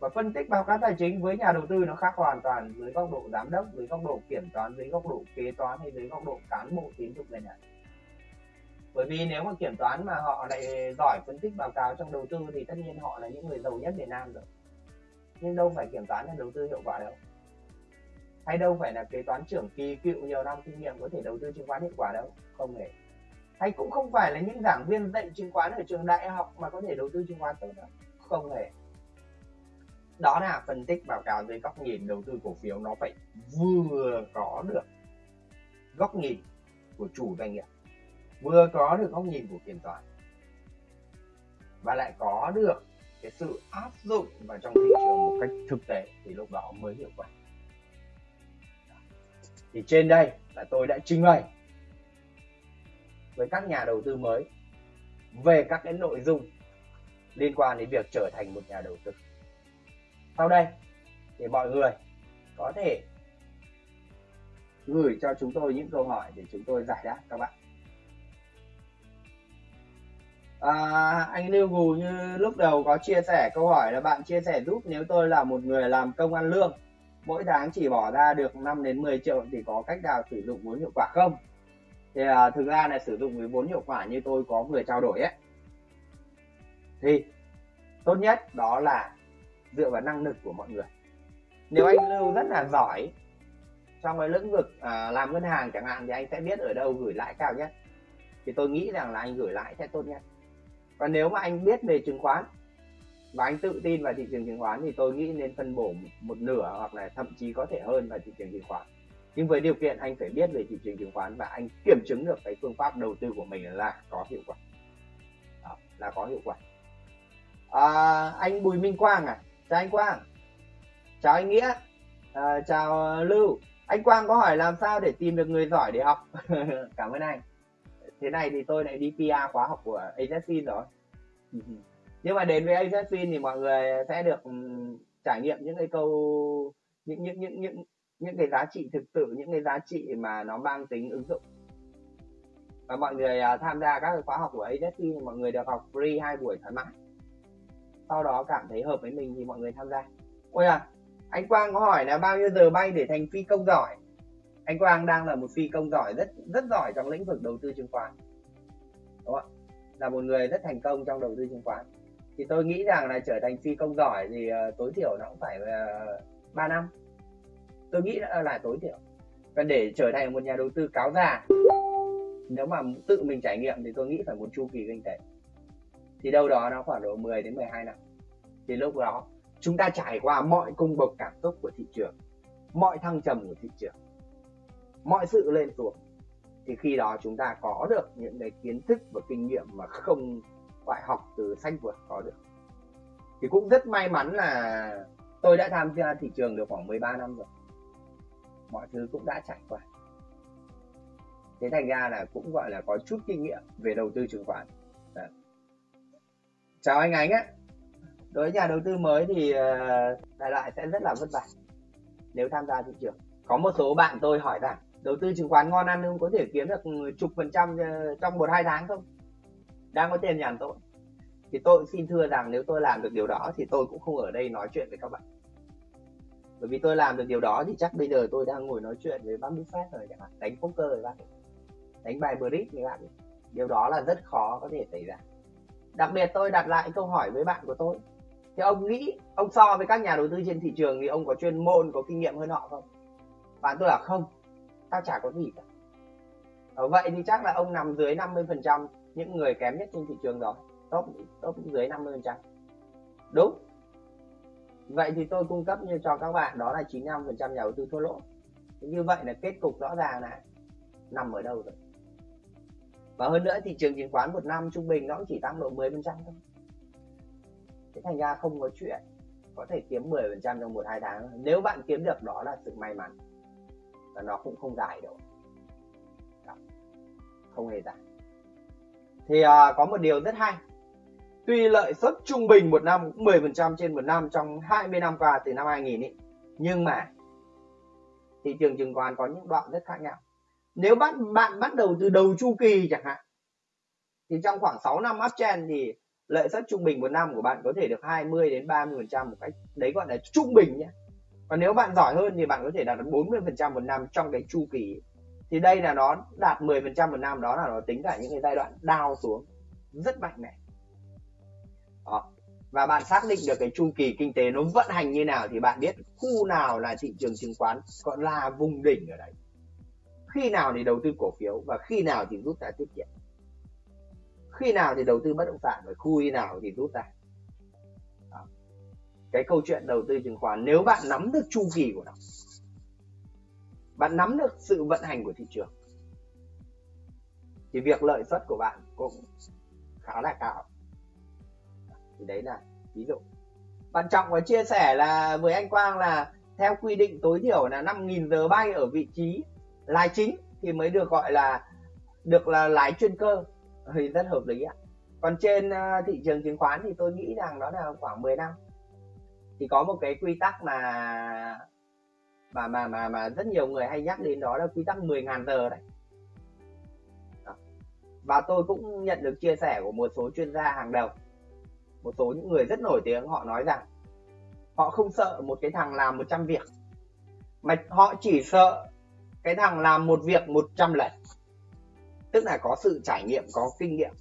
Và phân tích báo cáo tài chính với nhà đầu tư nó khác hoàn toàn dưới góc độ giám đốc dưới góc độ kiểm toán dưới góc độ kế toán hay dưới góc độ cán bộ tín dụng ngân hàng bởi vì nếu mà kiểm toán mà họ lại giỏi phân tích báo cáo trong đầu tư thì tất nhiên họ là những người giàu nhất Việt Nam rồi. Nhưng đâu phải kiểm toán là đầu tư hiệu quả đâu hay đâu phải là kế toán trưởng kỳ cựu nhiều năm kinh nghiệm có thể đầu tư chứng khoán hiệu quả đâu, không hề. Hay cũng không phải là những giảng viên dạy chứng khoán ở trường đại học mà có thể đầu tư chứng khoán tốt đâu, không hề. Đó là phân tích báo cáo dưới góc nhìn đầu tư cổ phiếu nó phải vừa có được góc nhìn của chủ doanh nghiệp, vừa có được góc nhìn của kiểm toán, và lại có được cái sự áp dụng vào trong thị trường một cách thực tế thì lúc đó mới hiệu quả thì trên đây là tôi đã trình bày với các nhà đầu tư mới về các cái nội dung liên quan đến việc trở thành một nhà đầu tư. Sau đây thì mọi người có thể gửi cho chúng tôi những câu hỏi để chúng tôi giải đáp các bạn. À, anh Lưu Gù như lúc đầu có chia sẻ câu hỏi là bạn chia sẻ giúp nếu tôi là một người làm công ăn lương mỗi tháng chỉ bỏ ra được 5 đến 10 triệu thì có cách nào sử dụng vốn hiệu quả không? Thì à, thực ra là sử dụng với vốn hiệu quả như tôi có vừa trao đổi ấy. Thì tốt nhất đó là dựa vào năng lực của mọi người. Nếu anh lưu rất là giỏi trong cái lĩnh vực à, làm ngân hàng chẳng hạn thì anh sẽ biết ở đâu gửi lãi cao nhất. Thì tôi nghĩ rằng là anh gửi lãi sẽ tốt nhất. Và nếu mà anh biết về chứng khoán và anh tự tin vào thị trường chứng khoán thì tôi nghĩ nên phân bổ một nửa hoặc là thậm chí có thể hơn vào thị trường chứng khoán. Nhưng với điều kiện anh phải biết về thị trường chứng khoán và anh kiểm chứng được cái phương pháp đầu tư của mình là có hiệu quả. Đó, là có hiệu quả. À, anh Bùi Minh Quang à. Chào anh Quang. Chào anh Nghĩa. À, chào Lưu. Anh Quang có hỏi làm sao để tìm được người giỏi để học? Cảm ơn anh. Thế này thì tôi lại đi PR khóa học của AZFIN rồi. nhưng mà đến với AZFIN thì mọi người sẽ được ừ, trải nghiệm những cái câu những những những những những cái giá trị thực sự những cái giá trị mà nó mang tính ứng dụng. Và mọi người uh, tham gia các khóa học của AZFIN thì mọi người được học free hai buổi thoải mái. Sau đó cảm thấy hợp với mình thì mọi người tham gia. Ôi à anh Quang có hỏi là bao nhiêu giờ bay để thành phi công giỏi? Anh Quang đang là một phi công giỏi rất rất giỏi trong lĩnh vực đầu tư chứng khoán. Đúng không là một người rất thành công trong đầu tư chứng khoán thì tôi nghĩ rằng là trở thành phi công giỏi thì uh, tối thiểu nó cũng phải ờ, uh, 3 năm. Tôi nghĩ là, là tối thiểu. Và để trở thành một nhà đầu tư cáo già nếu mà tự mình trải nghiệm thì tôi nghĩ phải một chu kỳ kinh tế. Thì đâu đó nó khoảng độ 10 đến 12 năm. Thì lúc đó chúng ta trải qua mọi cung bậc cảm xúc của thị trường mọi thăng trầm của thị trường mọi sự lên xuống thì khi đó chúng ta có được những cái kiến thức và kinh nghiệm mà không phải học từ sách vượt có được. Thì cũng rất may mắn là tôi đã tham gia thị trường được khoảng 13 năm rồi. Mọi thứ cũng đã trải qua. Thế thành ra là cũng gọi là có chút kinh nghiệm về đầu tư chứng khoán. Đấy. chào anh ánh á đối với nhà đầu tư mới thì ờ, đại loại sẽ rất là vất vả nếu tham gia thị trường. Có một số bạn tôi hỏi rằng, đầu tư chứng khoán ngon ăn không có thể kiếm được chục phần trăm ờ, trong một hai tháng không? Đang có tiền nhàn tôi. Thì tôi xin thưa rằng nếu tôi làm được điều đó thì tôi cũng không ở đây nói chuyện với các bạn. Bởi vì tôi làm được điều đó thì chắc bây giờ tôi đang ngồi nói chuyện với bác Buffett rồi các bạn đánh poker với bác đánh bài bridge với bạn điều đó là rất khó có thể xảy ra. Đặc biệt tôi đặt lại câu hỏi với bạn của tôi. Thì ông nghĩ ông so với các nhà đầu tư trên thị trường thì ông có chuyên môn, có kinh nghiệm hơn họ không? Bạn tôi là không, tao chả có gì cả. Ở vậy thì chắc là ông nằm dưới 50 phần trăm những người kém nhất trên thị trường rồi top top dưới 50 phần trăm. Đúng. Vậy thì tôi cung cấp như cho các bạn, đó là 95 phần trăm nhà đầu tư thua lỗ. Như vậy là kết cục rõ ràng là nằm ở đâu rồi? Và hơn nữa, thị trường chứng khoán một năm trung bình nó cũng chỉ tăng độ 10 phần trăm thôi. Thế thành ra không có chuyện có thể kiếm 10 phần trăm trong một, hai tháng. Nếu bạn kiếm được, đó là sự may mắn. Và nó cũng không dài đâu. Không hề dài thì à, có một điều rất hay. Tuy lợi suất trung bình một năm cũng 10% trên một năm trong 20 năm qua từ năm 2000 ý, nhưng mà thị trường chứng khoán có những đoạn rất khác nhau. Nếu bạn bạn bắt đầu từ đầu chu kỳ chẳng hạn thì trong khoảng 6 năm uptrend thì lợi suất trung bình một năm của bạn có thể được 20 đến 30 phần trăm một cách đấy gọi là trung bình nhé. Còn nếu bạn giỏi hơn thì bạn có thể đạt được 40 phần trăm một năm trong cái chu kỳ thì đây là nó đạt 10 phần trăm một năm, đó là nó tính cả những cái giai đoạn đau xuống rất mạnh mẽ đó. và bạn xác định được cái chu kỳ kinh tế nó vận hành như nào thì bạn biết khu nào là thị trường chứng khoán còn là vùng đỉnh ở đấy khi nào thì đầu tư cổ phiếu và khi nào thì rút ra tiết kiệm khi nào thì đầu tư bất động sản và khu nào thì rút ra Đó. cái câu chuyện đầu tư chứng khoán, nếu bạn nắm được chu kỳ của nó bạn nắm được sự vận hành của thị trường. Thì việc lợi suất của bạn cũng khá là cao. Thì đấy là ví dụ. Bạn trọng có chia sẻ là với anh Quang là theo quy định tối thiểu là 5.000 giờ bay ở vị trí lái chính thì mới được gọi là, được là lái chuyên cơ. Thì rất hợp lý ạ. Còn trên à, thị trường chứng khoán thì tôi nghĩ rằng đó là khoảng 10 năm. Thì có một cái quy tắc mà mà mà mà mà rất nhiều người hay nhắc đến đó là quy tắc 10.000 giờ đấy. Đó. và tôi cũng nhận được chia sẻ của một số chuyên gia hàng đầu. Một số những người rất nổi tiếng họ nói rằng họ không sợ một cái thằng làm 100 việc, mà họ chỉ sợ cái thằng làm một việc 100 lần. Tức là có sự trải nghiệm, có kinh nghiệm.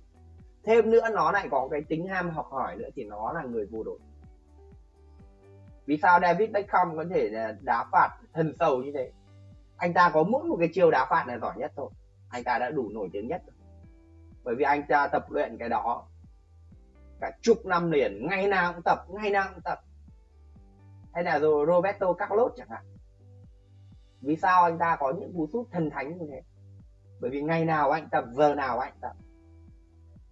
Thêm nữa, nó lại có cái tính ham học hỏi nữa thì nó là người vô địch vì sao David Beckham có thể đá phạt thần sầu như thế? Anh ta có mỗi một cái chiêu đá phạt là giỏi nhất thôi. Anh ta đã đủ nổi tiếng nhất rồi. bởi vì anh ta tập luyện cái đó cả chục năm liền, ngày nào cũng tập, ngày nào cũng tập. Hay là rồi Roberto Carlos chẳng hạn. Vì sao anh ta có những cú sút thần thánh như thế? Bởi vì ngày nào anh tập, giờ nào anh tập.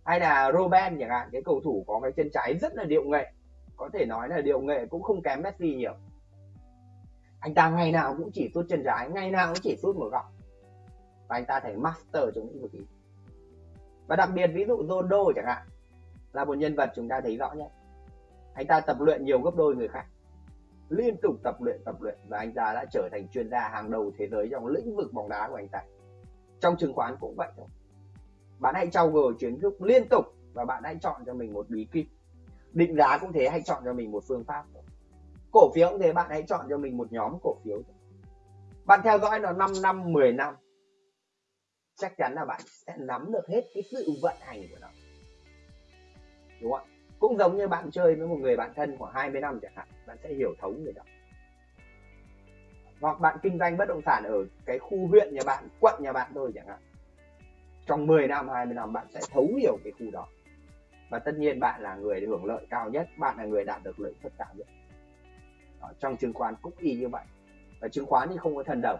Hay là Robben chẳng hạn, cái cầu thủ có cái chân trái rất là điệu nghệ có thể nói là điệu nghệ cũng không kém Messi nhiều. Anh ta ngày nào cũng chỉ sút chân trái, ngày nào cũng chỉ sút một góc. Và anh ta thành master trong lĩnh vực ý. Và đặc biệt ví dụ Ronaldo chẳng hạn, là một nhân vật chúng ta thấy rõ nhất. Anh ta tập luyện nhiều gấp đôi người khác. Liên tục tập luyện tập luyện và anh ta đã trở thành chuyên gia hàng đầu thế giới trong lĩnh vực bóng đá của anh ta. Trong chứng khoán cũng vậy thôi. Bạn hãy trau dồi kiến thức liên tục và bạn hãy chọn cho mình một bí kíp định giá cũng thế, hãy chọn cho mình một phương pháp. Cổ phiếu cũng thế, bạn hãy chọn cho mình một nhóm cổ phiếu bạn theo dõi nó 5 năm 10 năm, chắc chắn là bạn sẽ nắm được hết cái sự vận hành của nó. Đúng không cũng giống như bạn chơi với một người bạn thân khoảng 20 năm chẳng hạn, bạn sẽ hiểu thấu người đó. Hoặc bạn kinh doanh bất động sản ở cái khu huyện nhà bạn, quận nhà bạn thôi chẳng hạn. Trong 10 năm 20 năm, bạn sẽ thấu hiểu cái khu đó và tất nhiên bạn là người hưởng lợi cao nhất bạn là người đạt được lợi suất cao nhất. Đó, trong chứng khoán cũng y như vậy. Và chứng khoán thì không có thần đồng.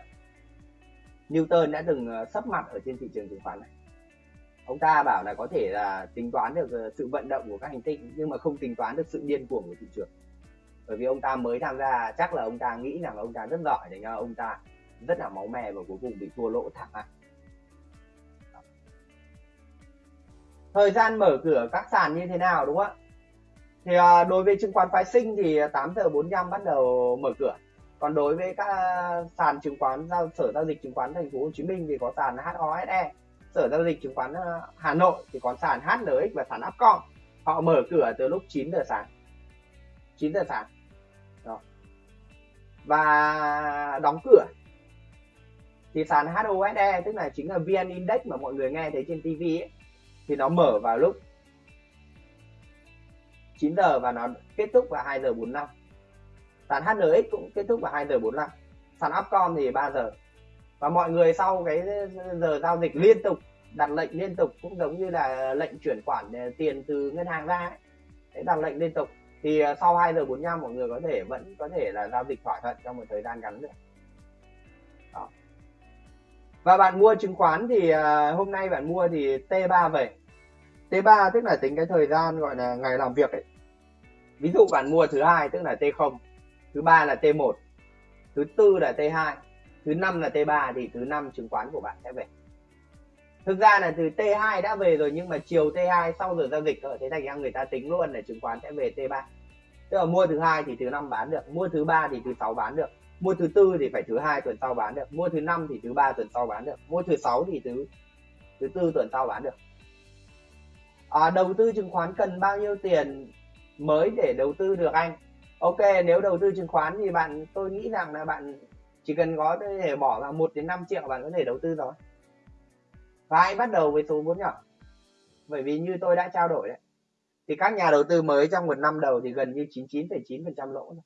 Newton đã từng ờ, sắp mặt ở trên thị trường chứng khoán này. Ông ta bảo là có thể là tính toán được ờ, sự vận động của các hành tinh nhưng mà không tính toán được sự điên cuồng của thị trường. Bởi vì ông ta mới tham gia chắc là ông ta nghĩ rằng ông ta rất giỏi để cho ông ta rất là máu me và cuối cùng bị thua lỗ thảm hại. Thời gian mở cửa các sàn như thế nào đúng không ạ? Thì à, đối với chứng khoán phái sinh thì 8 giờ 45 bắt đầu mở cửa. Còn đối với các sàn chứng khoán giao sở giao dịch chứng khoán thành phố Hồ Chí Minh thì có sàn HOSE sở giao dịch chứng khoán à, Hà Nội thì có sàn HNX và sàn Upcom. Họ mở cửa từ lúc 9 giờ sáng. 9 giờ sáng. Đó. và đóng cửa. Thì sàn HOSE tức là chính là VN Index mà mọi người nghe thấy trên TV ấy, thì nó mở vào lúc 9 giờ và nó kết thúc vào 2 giờ 45 sàn HNX cũng kết thúc vào 2 giờ 45 sàn Upcom thì 3 giờ. Và mọi người sau cái giờ giao dịch liên tục, đặt lệnh liên tục cũng giống như là lệnh chuyển khoản ờ, tiền từ ngân hàng ra ấy. đặt lệnh liên tục. Thì ờ, sau 2 giờ 45 mọi người có thể, vẫn có thể là giao dịch thỏa thuận trong một thời gian ngắn nữa và bạn mua chứng khoán thì uh, hôm nay bạn mua thì T3 về T3 tức là tính cái thời gian gọi là ngày làm việc ấy. Ví dụ bạn mua thứ hai tức là T0 thứ ba là T1 thứ tư là T2 thứ năm là T3 thì thứ năm chứng khoán của bạn sẽ về. Thực ra là từ T2 đã về rồi nhưng mà chiều T2 sau giờ giao dịch rồi thế thành ra người ta tính luôn là chứng khoán sẽ về T3 tức là mua thứ hai thì thứ năm bán được mua thứ ba thì thứ sáu bán được mua thứ tư thì phải thứ hai tuần sau bán được. Mua thứ năm thì thứ ba tuần sau bán được. Mua thứ sáu thì thứ thứ tư tuần sau bán được. À, đầu tư chứng khoán cần bao nhiêu tiền mới để đầu tư được anh? Ok nếu đầu tư chứng khoán thì bạn tôi nghĩ rằng là bạn chỉ cần có thể bỏ vào 1 đến 5 triệu bạn có thể đầu tư rồi. Và hãy bắt đầu với số vốn nhỏ. Bởi vì như tôi đã trao đổi đấy thì các nhà đầu tư mới trong một năm đầu thì gần như 99,9% lỗ rồi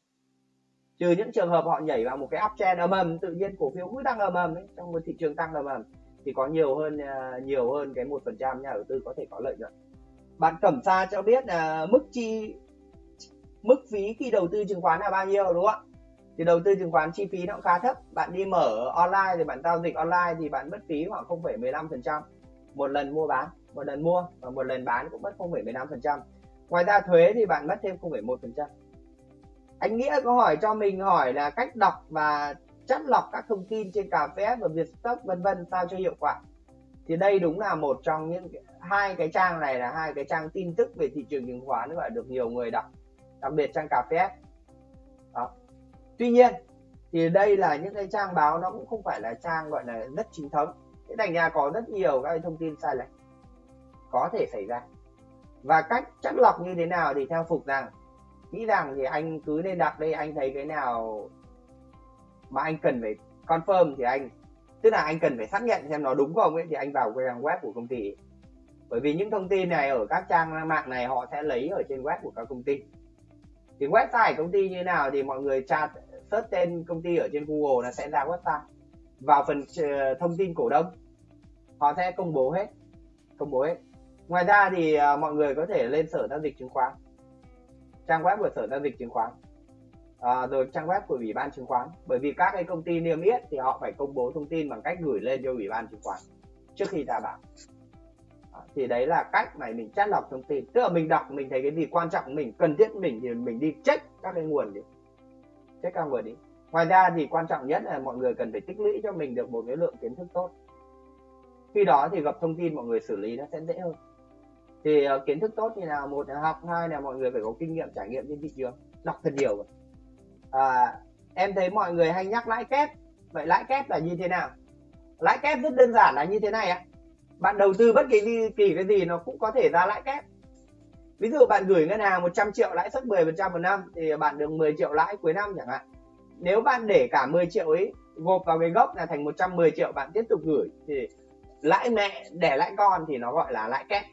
trừ những trường hợp họ nhảy vào một cái uptrend ầm ầm tự nhiên cổ phiếu cứ tăng ầm ầm trong một thị trường tăng ầm ầm thì có nhiều hơn à, nhiều hơn cái một phần trăm nhà đầu tư có thể có lợi nhuận. Bạn cẩm sa cho biết là mức chi mức phí khi đầu tư chứng khoán là bao nhiêu đúng không ạ? Thì đầu tư chứng khoán chi phí nó cũng khá thấp. Bạn đi mở online thì bạn giao dịch online thì bạn mất phí khoảng 0,15% một lần mua bán một lần mua và một lần bán cũng mất 0,15% ngoài ra thuế thì bạn mất thêm 0,1% anh nghĩa có hỏi cho mình, hỏi là cách đọc và chắt lọc các thông tin trên cà phê và Vietstock, vân vân, sao cho hiệu quả? Thì đây đúng là một trong những hai cái trang này là hai cái trang tin tức về thị trường chứng khoán và được nhiều người đọc, đặc biệt trang cà phê đó. Tuy nhiên, thì đây là những cái trang báo nó cũng không phải là trang gọi là rất chính thống. Thế thành ra có rất nhiều các thông tin sai lệch có thể xảy ra. Và cách chắt lọc như thế nào thì theo phục rằng nghĩ rằng thì anh cứ nên đặt đây anh thấy cái nào mà anh cần phải confirm thì anh, tức là anh cần phải xác nhận xem nó đúng không ấy, thì anh vào cái trang web của công ty. Bởi vì những thông tin này ở các trang mạng này họ sẽ lấy ở trên web của các công ty. Thì website công ty như nào thì mọi người tra, search tên công ty ở trên Google là sẽ ra website. Vào phần ờ, thông tin cổ đông, họ sẽ công bố hết, công bố hết. Ngoài ra thì ờ, mọi người có thể lên sở giao dịch chứng khoán trang web của sở giao dịch chứng khoán. À, rồi trang web của ủy ban chứng khoán. Bởi vì các cái công ty niêm yết thì họ phải công bố thông tin bằng cách gửi lên cho ủy ban chứng khoán trước khi ra bảo à, thì đấy là cách mà mình chắt lọc thông tin. Tức là mình đọc mình thấy cái gì quan trọng mình cần thiết mình thì mình đi check các cái nguồn đi. Check các nguồn đi. Ngoài ra thì quan trọng nhất là mọi người cần phải tích lũy cho mình được một cái lượng kiến thức tốt. Khi đó thì gặp thông tin mọi người xử lý nó sẽ dễ hơn thì uh, kiến thức tốt như nào? Một là học hai là mọi người phải có kinh nghiệm trải nghiệm trên thị trường đọc thật nhiều à, em thấy mọi người hay nhắc lãi kép. Vậy lãi kép là như thế nào? Lãi kép rất đơn giản là như thế này ạ. Bạn đầu tư bất kỳ kỳ cái gì nó cũng có thể ra lãi kép. Ví dụ bạn gửi ngân hàng 100 triệu lãi suất 10% một năm thì bạn được 10 triệu lãi cuối năm chẳng hạn. Nếu bạn để cả 10 triệu ấy gộp vào cái gốc là thành 110 triệu bạn tiếp tục gửi thì lãi mẹ để lãi con thì nó gọi là lãi kép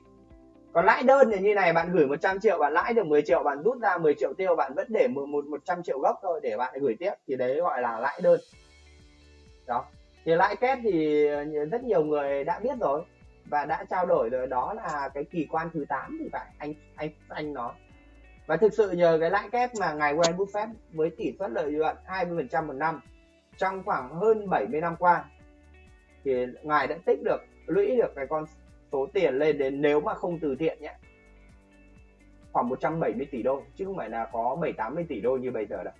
còn lãi đơn thì như này, bạn gửi 100 triệu, bạn lãi được 10 triệu, bạn rút ra 10 triệu tiêu, bạn vẫn để một 100 triệu gốc thôi để bạn gửi tiếp. Thì đấy gọi là lãi đơn. Đó. Thì lãi kép thì rất nhiều người đã biết rồi và đã trao đổi rồi. Đó là cái kỳ quan thứ 8 thì phải, anh anh anh nó và thực sự nhờ cái lãi kép mà ngài Warren Buffett với tỷ suất lợi nhuận 20% một năm trong khoảng hơn 70 năm qua thì ngài đã tích được, lũy được cái con số tiền lên đến nếu mà không từ thiện nhé. Khoảng 170 tỷ đô, chứ không phải là có 7 80 tỷ đô như bây giờ đâu.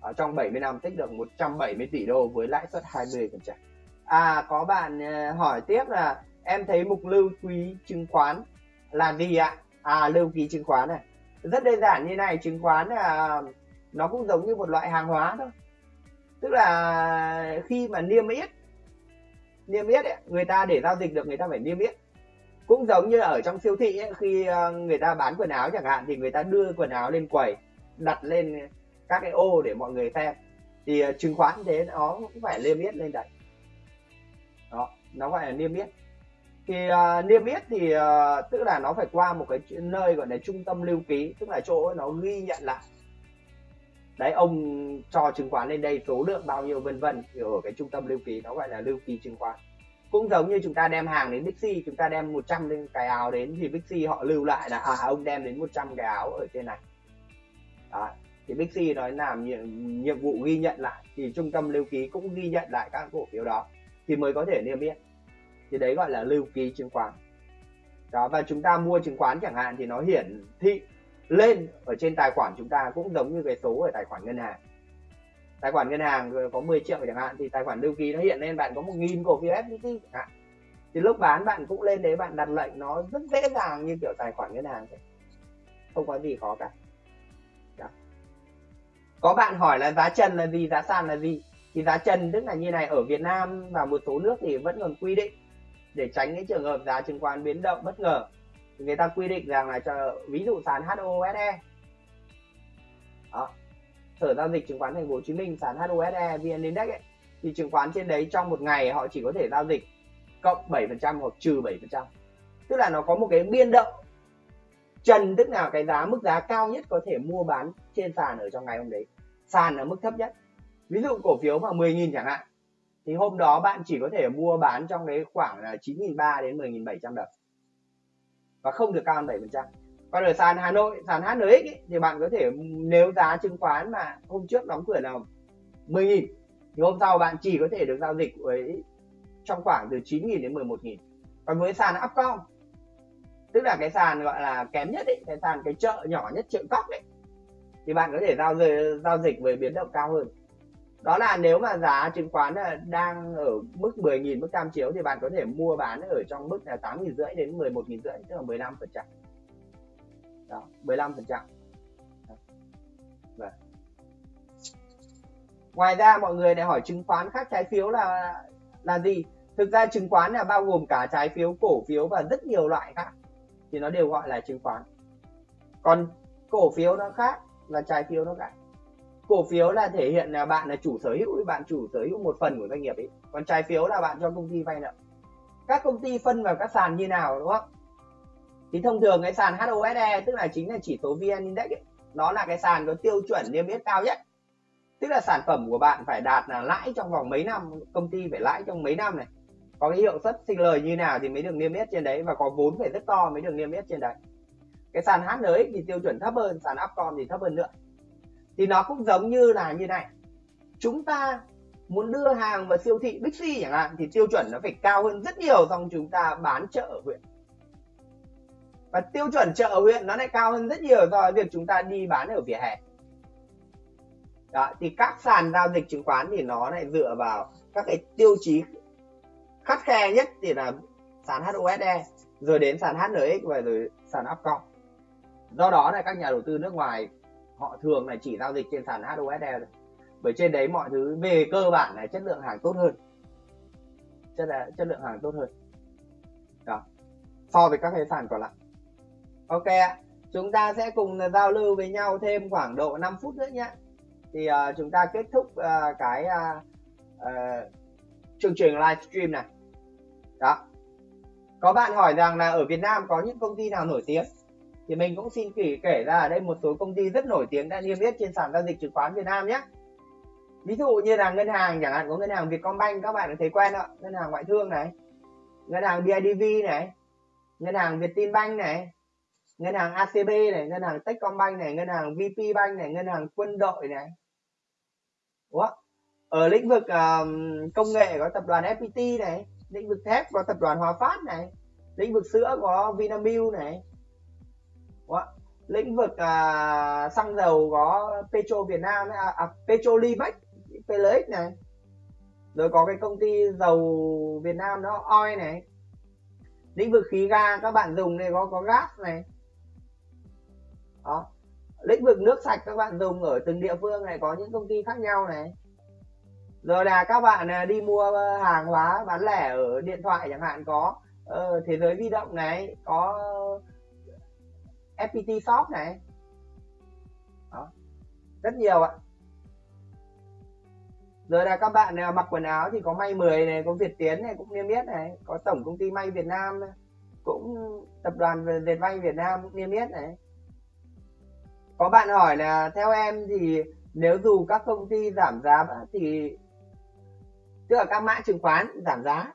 Ở trong 70 năm tích được 170 tỷ đô với lãi suất 20%. À có bạn ờ, hỏi tiếp là em thấy mục lưu ký chứng khoán là gì ạ? À lưu ký chứng khoán này. Rất đơn giản như này, chứng khoán là nó cũng giống như một loại hàng hóa thôi. Tức là khi mà niêm yết niêm yết ấy, người ta để giao dịch được người ta phải niêm yết. Cũng giống như ở trong siêu thị ấy, khi ờ, người ta bán quần áo chẳng hạn thì người ta đưa quần áo lên quầy đặt lên các cái ô để mọi người xem. Thì ờ, chứng khoán thế nó cũng phải niêm yết lên đấy. Đó nó phải là niêm yết. Thì uh, niêm yết thì uh, tức là nó phải qua một cái nơi gọi là trung tâm lưu ký tức là chỗ nó ghi nhận lại đấy ông cho chứng khoán lên đây số lượng bao nhiêu vân vân thì ở cái trung tâm lưu ký nó gọi là lưu ký chứng khoán. Cũng giống như chúng ta đem hàng đến Bixi chúng ta đem 100 cái áo đến thì Bixi họ lưu lại là à ông đem đến 100 cái áo ở trên này. Đó. thì Bixi nói làm nhiệm, nhiệm vụ ghi nhận lại thì trung tâm lưu ký cũng ghi nhận lại các cổ phiếu đó thì mới có thể niêm yết. Thì đấy gọi là lưu ký chứng khoán. Đó và chúng ta mua chứng khoán chẳng hạn thì nó hiển thị lên ở trên tài khoản chúng ta cũng giống như cái số ở tài khoản ngân hàng. Tài khoản ngân hàng có 10 triệu chẳng hạn, thì tài khoản lưu ký nó hiện lên, bạn có một nghìn cổ phiếu FPT chẳng hạn. Thì lúc bán bạn cũng lên đấy, bạn đặt lệnh nó rất dễ dàng như kiểu tài khoản ngân hàng vậy không có gì khó cả. Đó. có bạn hỏi là giá trần là gì, giá sàn là gì? Thì giá trần tức là như này, ở Việt Nam và một số nước thì vẫn còn quy định để tránh cái trường hợp giá chứng khoán biến động bất ngờ người ta quy định rằng là cho ví dụ sàn HOSE đó. sở giao dịch chứng khoán thành phố Hồ Chí Minh sàn HOSE VN Index ấy, thì chứng khoán trên đấy trong một ngày họ chỉ có thể giao dịch cộng 7% hoặc trừ 7% tức là nó có một cái biên động. Trần tức là cái giá mức giá cao nhất có thể mua bán trên sàn ở trong ngày hôm đấy. Sàn ở mức thấp nhất. Ví dụ cổ phiếu mà 10.000 chẳng hạn thì hôm đó bạn chỉ có thể mua bán trong cái khoảng là 9.300 đến 10.700 đồng và không được cao hơn 7% còn ở sàn Hà Nội sàn HNX ấy, thì bạn có thể nếu giá chứng khoán mà hôm trước đóng cửa là 10.000 thì hôm sau bạn chỉ có thể được giao dịch với trong khoảng từ 9.000 đến 11.000 còn với sàn Upcom tức là cái sàn gọi là kém nhất ấy, cái sàn cái chợ nhỏ nhất chợ cóc ấy thì bạn có thể giao giao dịch với biến động cao hơn đó là nếu mà giá chứng khoán đang ở mức 10.000 mức tam chiếu thì bạn có thể mua bán ở trong mức là 8.000 rưỡi đến 11.000 rưỡi, tức là 15 phần trăm. Đó 15 phần trăm. Vâng. Ngoài ra mọi người lại hỏi chứng khoán khác trái phiếu là là gì? Thực ra chứng khoán là bao gồm cả trái phiếu cổ phiếu và rất nhiều loại khác, thì nó đều gọi là chứng khoán. Còn cổ phiếu nó khác và trái phiếu nó khác cổ phiếu là thể hiện là bạn là chủ sở hữu bạn chủ sở hữu một phần của doanh nghiệp ấy. Còn trái phiếu là bạn cho công ty vay nợ. Các công ty phân vào các sàn như nào đúng không? Thì thông thường cái sàn HOSE tức là chính là chỉ số VN Index ấy, nó là cái sàn có tiêu chuẩn niêm yết cao nhất. Tức là sản phẩm của bạn phải đạt là lãi trong vòng mấy năm công ty phải lãi trong mấy năm này. Có cái hiệu suất sinh lời như nào thì mới được niêm yết trên đấy và có vốn phải rất to mới được niêm yết trên đấy. Cái sàn HNX thì tiêu chuẩn thấp hơn sàn Upcom thì thấp hơn nữa thì nó cũng giống như là như này. Chúng ta muốn đưa hàng vào siêu thị Bixi chẳng hạn, thì tiêu chuẩn nó phải cao hơn rất nhiều xong chúng ta bán chợ ở huyện. Và tiêu chuẩn chợ ở huyện nó lại cao hơn rất nhiều so với việc chúng ta đi bán ở vỉa hè. Đó, thì các sàn giao dịch chứng khoán thì nó lại dựa vào các cái tiêu chí khắt khe nhất thì là sàn HOSE rồi đến sàn HNX và rồi sàn Upcom. Do đó là các nhà đầu tư nước ngoài họ thường là chỉ giao dịch trên sàn HOSL bởi trên đấy mọi thứ về cơ bản là chất lượng hàng tốt hơn. Chất là chất lượng hàng tốt hơn. Đó. So với các cái sàn còn lại. Ok chúng ta sẽ cùng giao lưu với nhau thêm khoảng độ 5 phút nữa nhé. Thì uh, chúng ta kết thúc uh, cái uh, uh, chương trình livestream này. Đó. Có bạn hỏi rằng là ở Việt Nam có những công ty nào nổi tiếng? Thì mình cũng xin kể kể ra ở đây một số công ty rất nổi tiếng đã niêm yết trên sàn giao dịch chứng khoán Việt Nam nhé. Ví dụ như là ngân hàng chẳng hạn có ngân hàng Vietcombank các bạn thấy quen ạ ngân hàng ngoại thương này ngân hàng BIDV này ngân hàng Vietinbank này ngân hàng ACB này ngân hàng Techcombank này ngân hàng VPBank này ngân hàng quân đội này. Ủa? ở lĩnh vực um, công nghệ có tập đoàn FPT này lĩnh vực thép có tập đoàn Hòa Phát này lĩnh vực sữa có Vinamilk này. Ủa? lĩnh vực à, xăng dầu có Petro Việt Nam à, à, Petrolimex PLX này. Rồi có cái công ty dầu Việt Nam đó OI này. Lĩnh vực khí ga các bạn dùng này có có gas này. Đó. Lĩnh vực nước sạch các bạn dùng ở từng địa phương này có những công ty khác nhau này. Rồi là các bạn à, đi mua hàng hóa bán lẻ ở điện thoại chẳng hạn có. Uh, thế giới di động này có FPT shop này. Đó. Rất nhiều ạ. Rồi là các bạn nào mặc quần áo thì có may 10 này có Việt Tiến này cũng niêm yết này có tổng công ty may Việt Nam này. cũng tập đoàn dệt may Việt Nam cũng niêm yết này. Có bạn hỏi là theo em thì nếu dù các công ty giảm giá thì tức là các mã chứng khoán giảm giá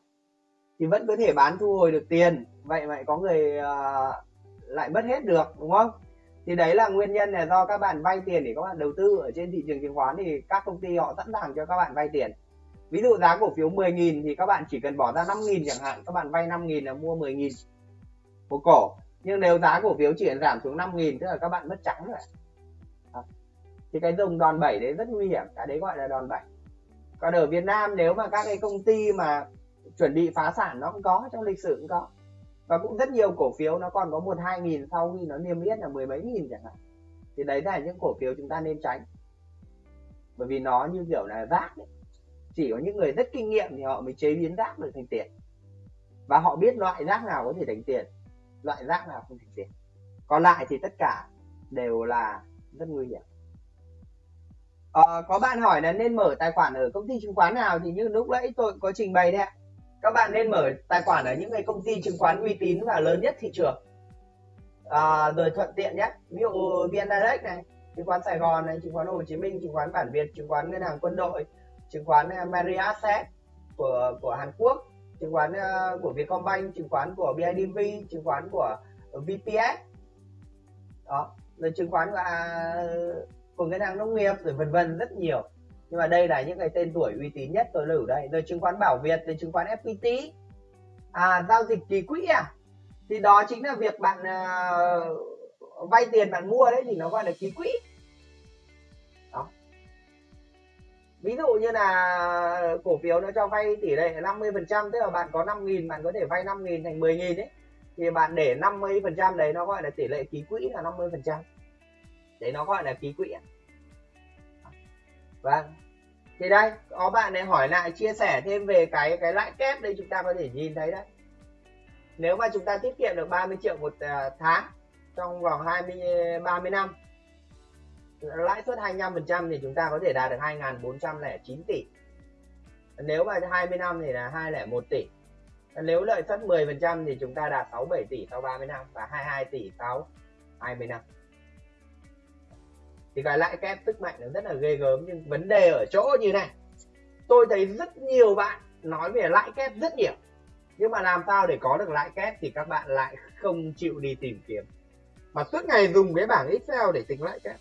thì vẫn có thể bán thu hồi được tiền. Vậy vậy có người uh, lại mất hết được, đúng không? Thì đấy là nguyên nhân là do các bạn vay tiền để các bạn đầu tư ở trên thị trường chứng khoán thì các công ty họ sẵn sàng cho các bạn vay tiền. Ví dụ giá cổ phiếu 10.000 thì các bạn chỉ cần bỏ ra 5.000 chẳng hạn, các bạn vay 5.000 là mua 10.000 một cổ. Nhưng nếu giá cổ phiếu chỉ giảm xuống 5.000 tức là các bạn mất trắng rồi. Thì cái dùng đòn bẩy đấy rất nguy hiểm, cái đấy gọi là đòn bẩy. Còn ở Việt Nam, nếu mà các cái công ty mà chuẩn bị phá sản nó cũng có, trong lịch sử cũng có và cũng rất nhiều cổ phiếu nó còn có một hai nghìn sau khi nó niêm yết là mười mấy nghìn chẳng hạn. Thì đấy là những cổ phiếu chúng ta nên tránh. Bởi vì nó như kiểu là rác ấy. chỉ có những người rất kinh nghiệm thì họ mới chế biến rác được thành tiền. Và họ biết loại rác nào có thể thành tiền loại rác nào không thành tiền. Còn lại thì tất cả đều là rất nguy hiểm. À, có bạn hỏi là nên mở tài khoản ở công ty chứng khoán nào thì như lúc nãy tôi có trình bày đấy ạ. Các bạn nên mở tài khoản ở những cái công ty chứng khoán uy tín và lớn nhất thị trường. À, rồi thuận tiện nhé ví dụ VN Direct này, chứng khoán Sài Gòn này, chứng khoán Hồ Chí Minh, chứng khoán Bản Việt, chứng khoán Ngân hàng Quân đội, chứng khoán à, Marriott Asset của của Hàn Quốc, chứng khoán uh, của Vietcombank, chứng khoán của BIDV, chứng khoán của VPS. Đó, rồi chứng khoán của uh, của ngân hàng nông nghiệp rồi vân vân rất nhiều nhưng mà đây là những cái tên tuổi uy tín nhất tôi lưu đây. Rồi chứng khoán bảo việt rồi chứng khoán fpt à giao dịch kỳ quỹ à? Thì đó chính là việc bạn uh, vay tiền bạn mua đấy thì nó gọi là ký quỹ. Đó. Ví dụ như là cổ phiếu nó cho vay tỷ lệ 50 phần trăm tức là bạn có 5.000, bạn có thể vay 5.000 thành 10.000 đấy thì bạn để 50 phần trăm đấy nó gọi là tỷ lệ ký quỹ là 50 phần trăm. Đấy nó gọi là ký quỹ vâng thì đây, có bạn này hỏi lại, chia sẻ thêm về cái cái lãi kép đây chúng ta có thể nhìn thấy đấy. Nếu mà chúng ta tiết kiệm được 30 triệu một à, tháng trong vòng 20 30 năm, lãi suất 25% thì chúng ta có thể đạt được 2.409 tỷ. Nếu mà 20 năm thì là 201 tỷ. Nếu lợi suất 10% thì chúng ta đạt 67 tỷ sau 30 năm và 22 tỷ sau 20 năm thì cái lãi kép tức mạnh nó rất là ghê gớm nhưng vấn đề ở chỗ như này. Tôi thấy rất nhiều bạn nói về lãi kép rất nhiều nhưng mà làm sao để có được lãi kép thì các bạn lại không chịu đi tìm kiếm. Mà suốt ngày dùng cái bảng excel để tính lãi kép.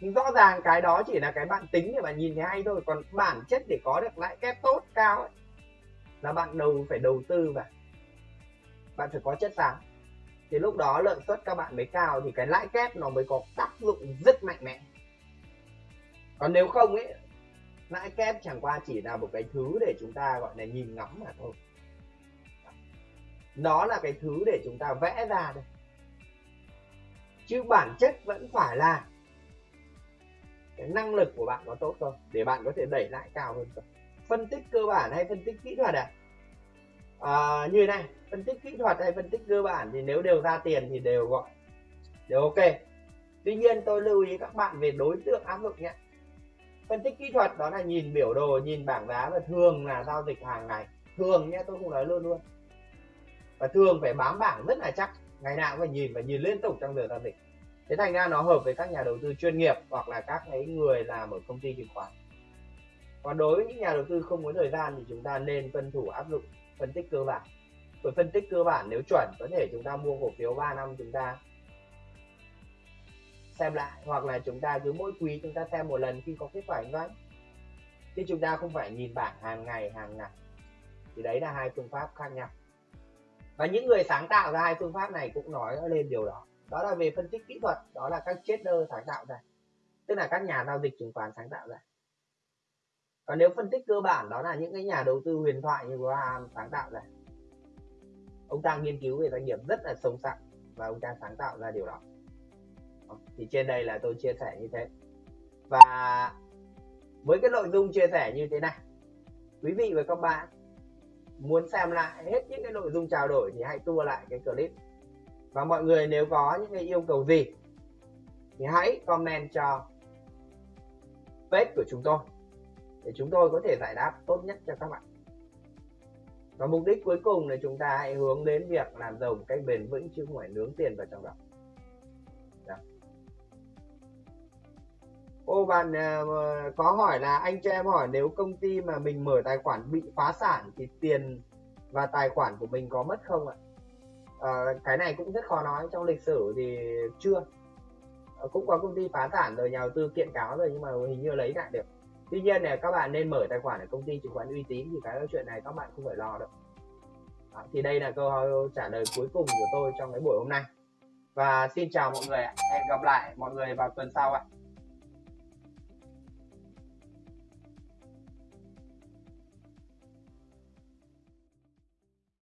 Nhưng rõ ràng cái đó chỉ là cái bạn tính để bạn nhìn thấy hay thôi còn bản chất để có được lãi kép tốt cao ấy, là bạn đầu phải đầu tư vào. Bạn phải có chất xám thì lúc đó lợi suất các bạn mới cao thì cái lãi kép nó mới có tác dụng rất mạnh mẽ. Còn nếu không ấy lãi kép chẳng qua chỉ là một cái thứ để chúng ta gọi là nhìn ngắm mà thôi. Nó là cái thứ để chúng ta vẽ ra thôi chứ bản chất vẫn phải là cái năng lực của bạn có tốt không để bạn có thể đẩy lại cao hơn không phân tích cơ bản hay phân tích kỹ thuật à, à như này, phân tích kỹ thuật hay phân tích cơ bản thì nếu đều ra tiền thì đều gọi. Đều ok. Tuy nhiên tôi lưu ý các bạn về đối tượng áp dụng nhé. Phân tích kỹ thuật đó là nhìn biểu đồ, nhìn bảng giá và thường là giao dịch hàng ngày. Thường nhé, tôi không nói luôn luôn. Và thường phải bám bảng rất là chắc. Ngày nào cũng phải nhìn và nhìn liên tục trong giờ giao dịch. Thế thành ra nó hợp với các nhà đầu tư chuyên nghiệp hoặc là các cái người làm ở công ty chứng khoán. Còn đối với những nhà đầu tư không có thời gian thì chúng ta nên tuân thủ áp dụng phân tích cơ bản. Với phân tích cơ bản nếu chuẩn có thể chúng ta mua cổ phiếu 3 năm chúng ta xem lại, hoặc là chúng ta cứ mỗi quý chúng ta xem một lần khi có kết quả kinh doanh chứ chúng ta không phải nhìn bảng hàng ngày hàng ngày thì đấy là hai phương pháp khác nhau. Và những người sáng tạo ra hai phương pháp này cũng nói lên điều đó. Đó là về phân tích kỹ thuật, đó là các trader sáng tạo ra. Tức là các nhà giao dịch chứng khoán sáng tạo ra còn nếu phân tích cơ bản, đó là những cái nhà đầu tư huyền thoại như Graham sáng tạo ra. Ông ta nghiên cứu về doanh nghiệp rất là sâu sắc và ông ta sáng tạo ra điều đó. Thì trên đây là tôi chia sẻ như thế. Và với cái nội dung chia sẻ như thế này, quý vị và các bạn muốn xem lại hết những cái nội dung trao đổi thì hãy tua lại cái clip. Và mọi người nếu có những cái yêu cầu gì thì hãy comment cho page của chúng tôi để chúng tôi có thể giải đáp tốt nhất cho các bạn. Và mục đích cuối cùng là chúng ta hãy hướng đến việc làm giàu một cách bền vững chứ không phải nướng tiền vào trong đó. Dạ. Ô bạn uh, có hỏi là anh cho em hỏi nếu công ty mà mình mở tài khoản bị phá sản thì tiền và tài khoản của mình có mất không ạ? À, cái này cũng rất khó nói trong lịch sử thì chưa. À, cũng có công ty phá sản rồi nhà đầu tư kiện cáo rồi nhưng mà hình như lấy lại được tuy nhiên là các bạn nên mở tài khoản ở công ty chứng khoán uy tín thì cái chuyện này các bạn không phải lo đâu. Đó, thì đây là câu trả lời cuối cùng của tôi trong cái buổi hôm nay. Và xin chào mọi người hẹn gặp lại mọi người vào tuần sau ạ.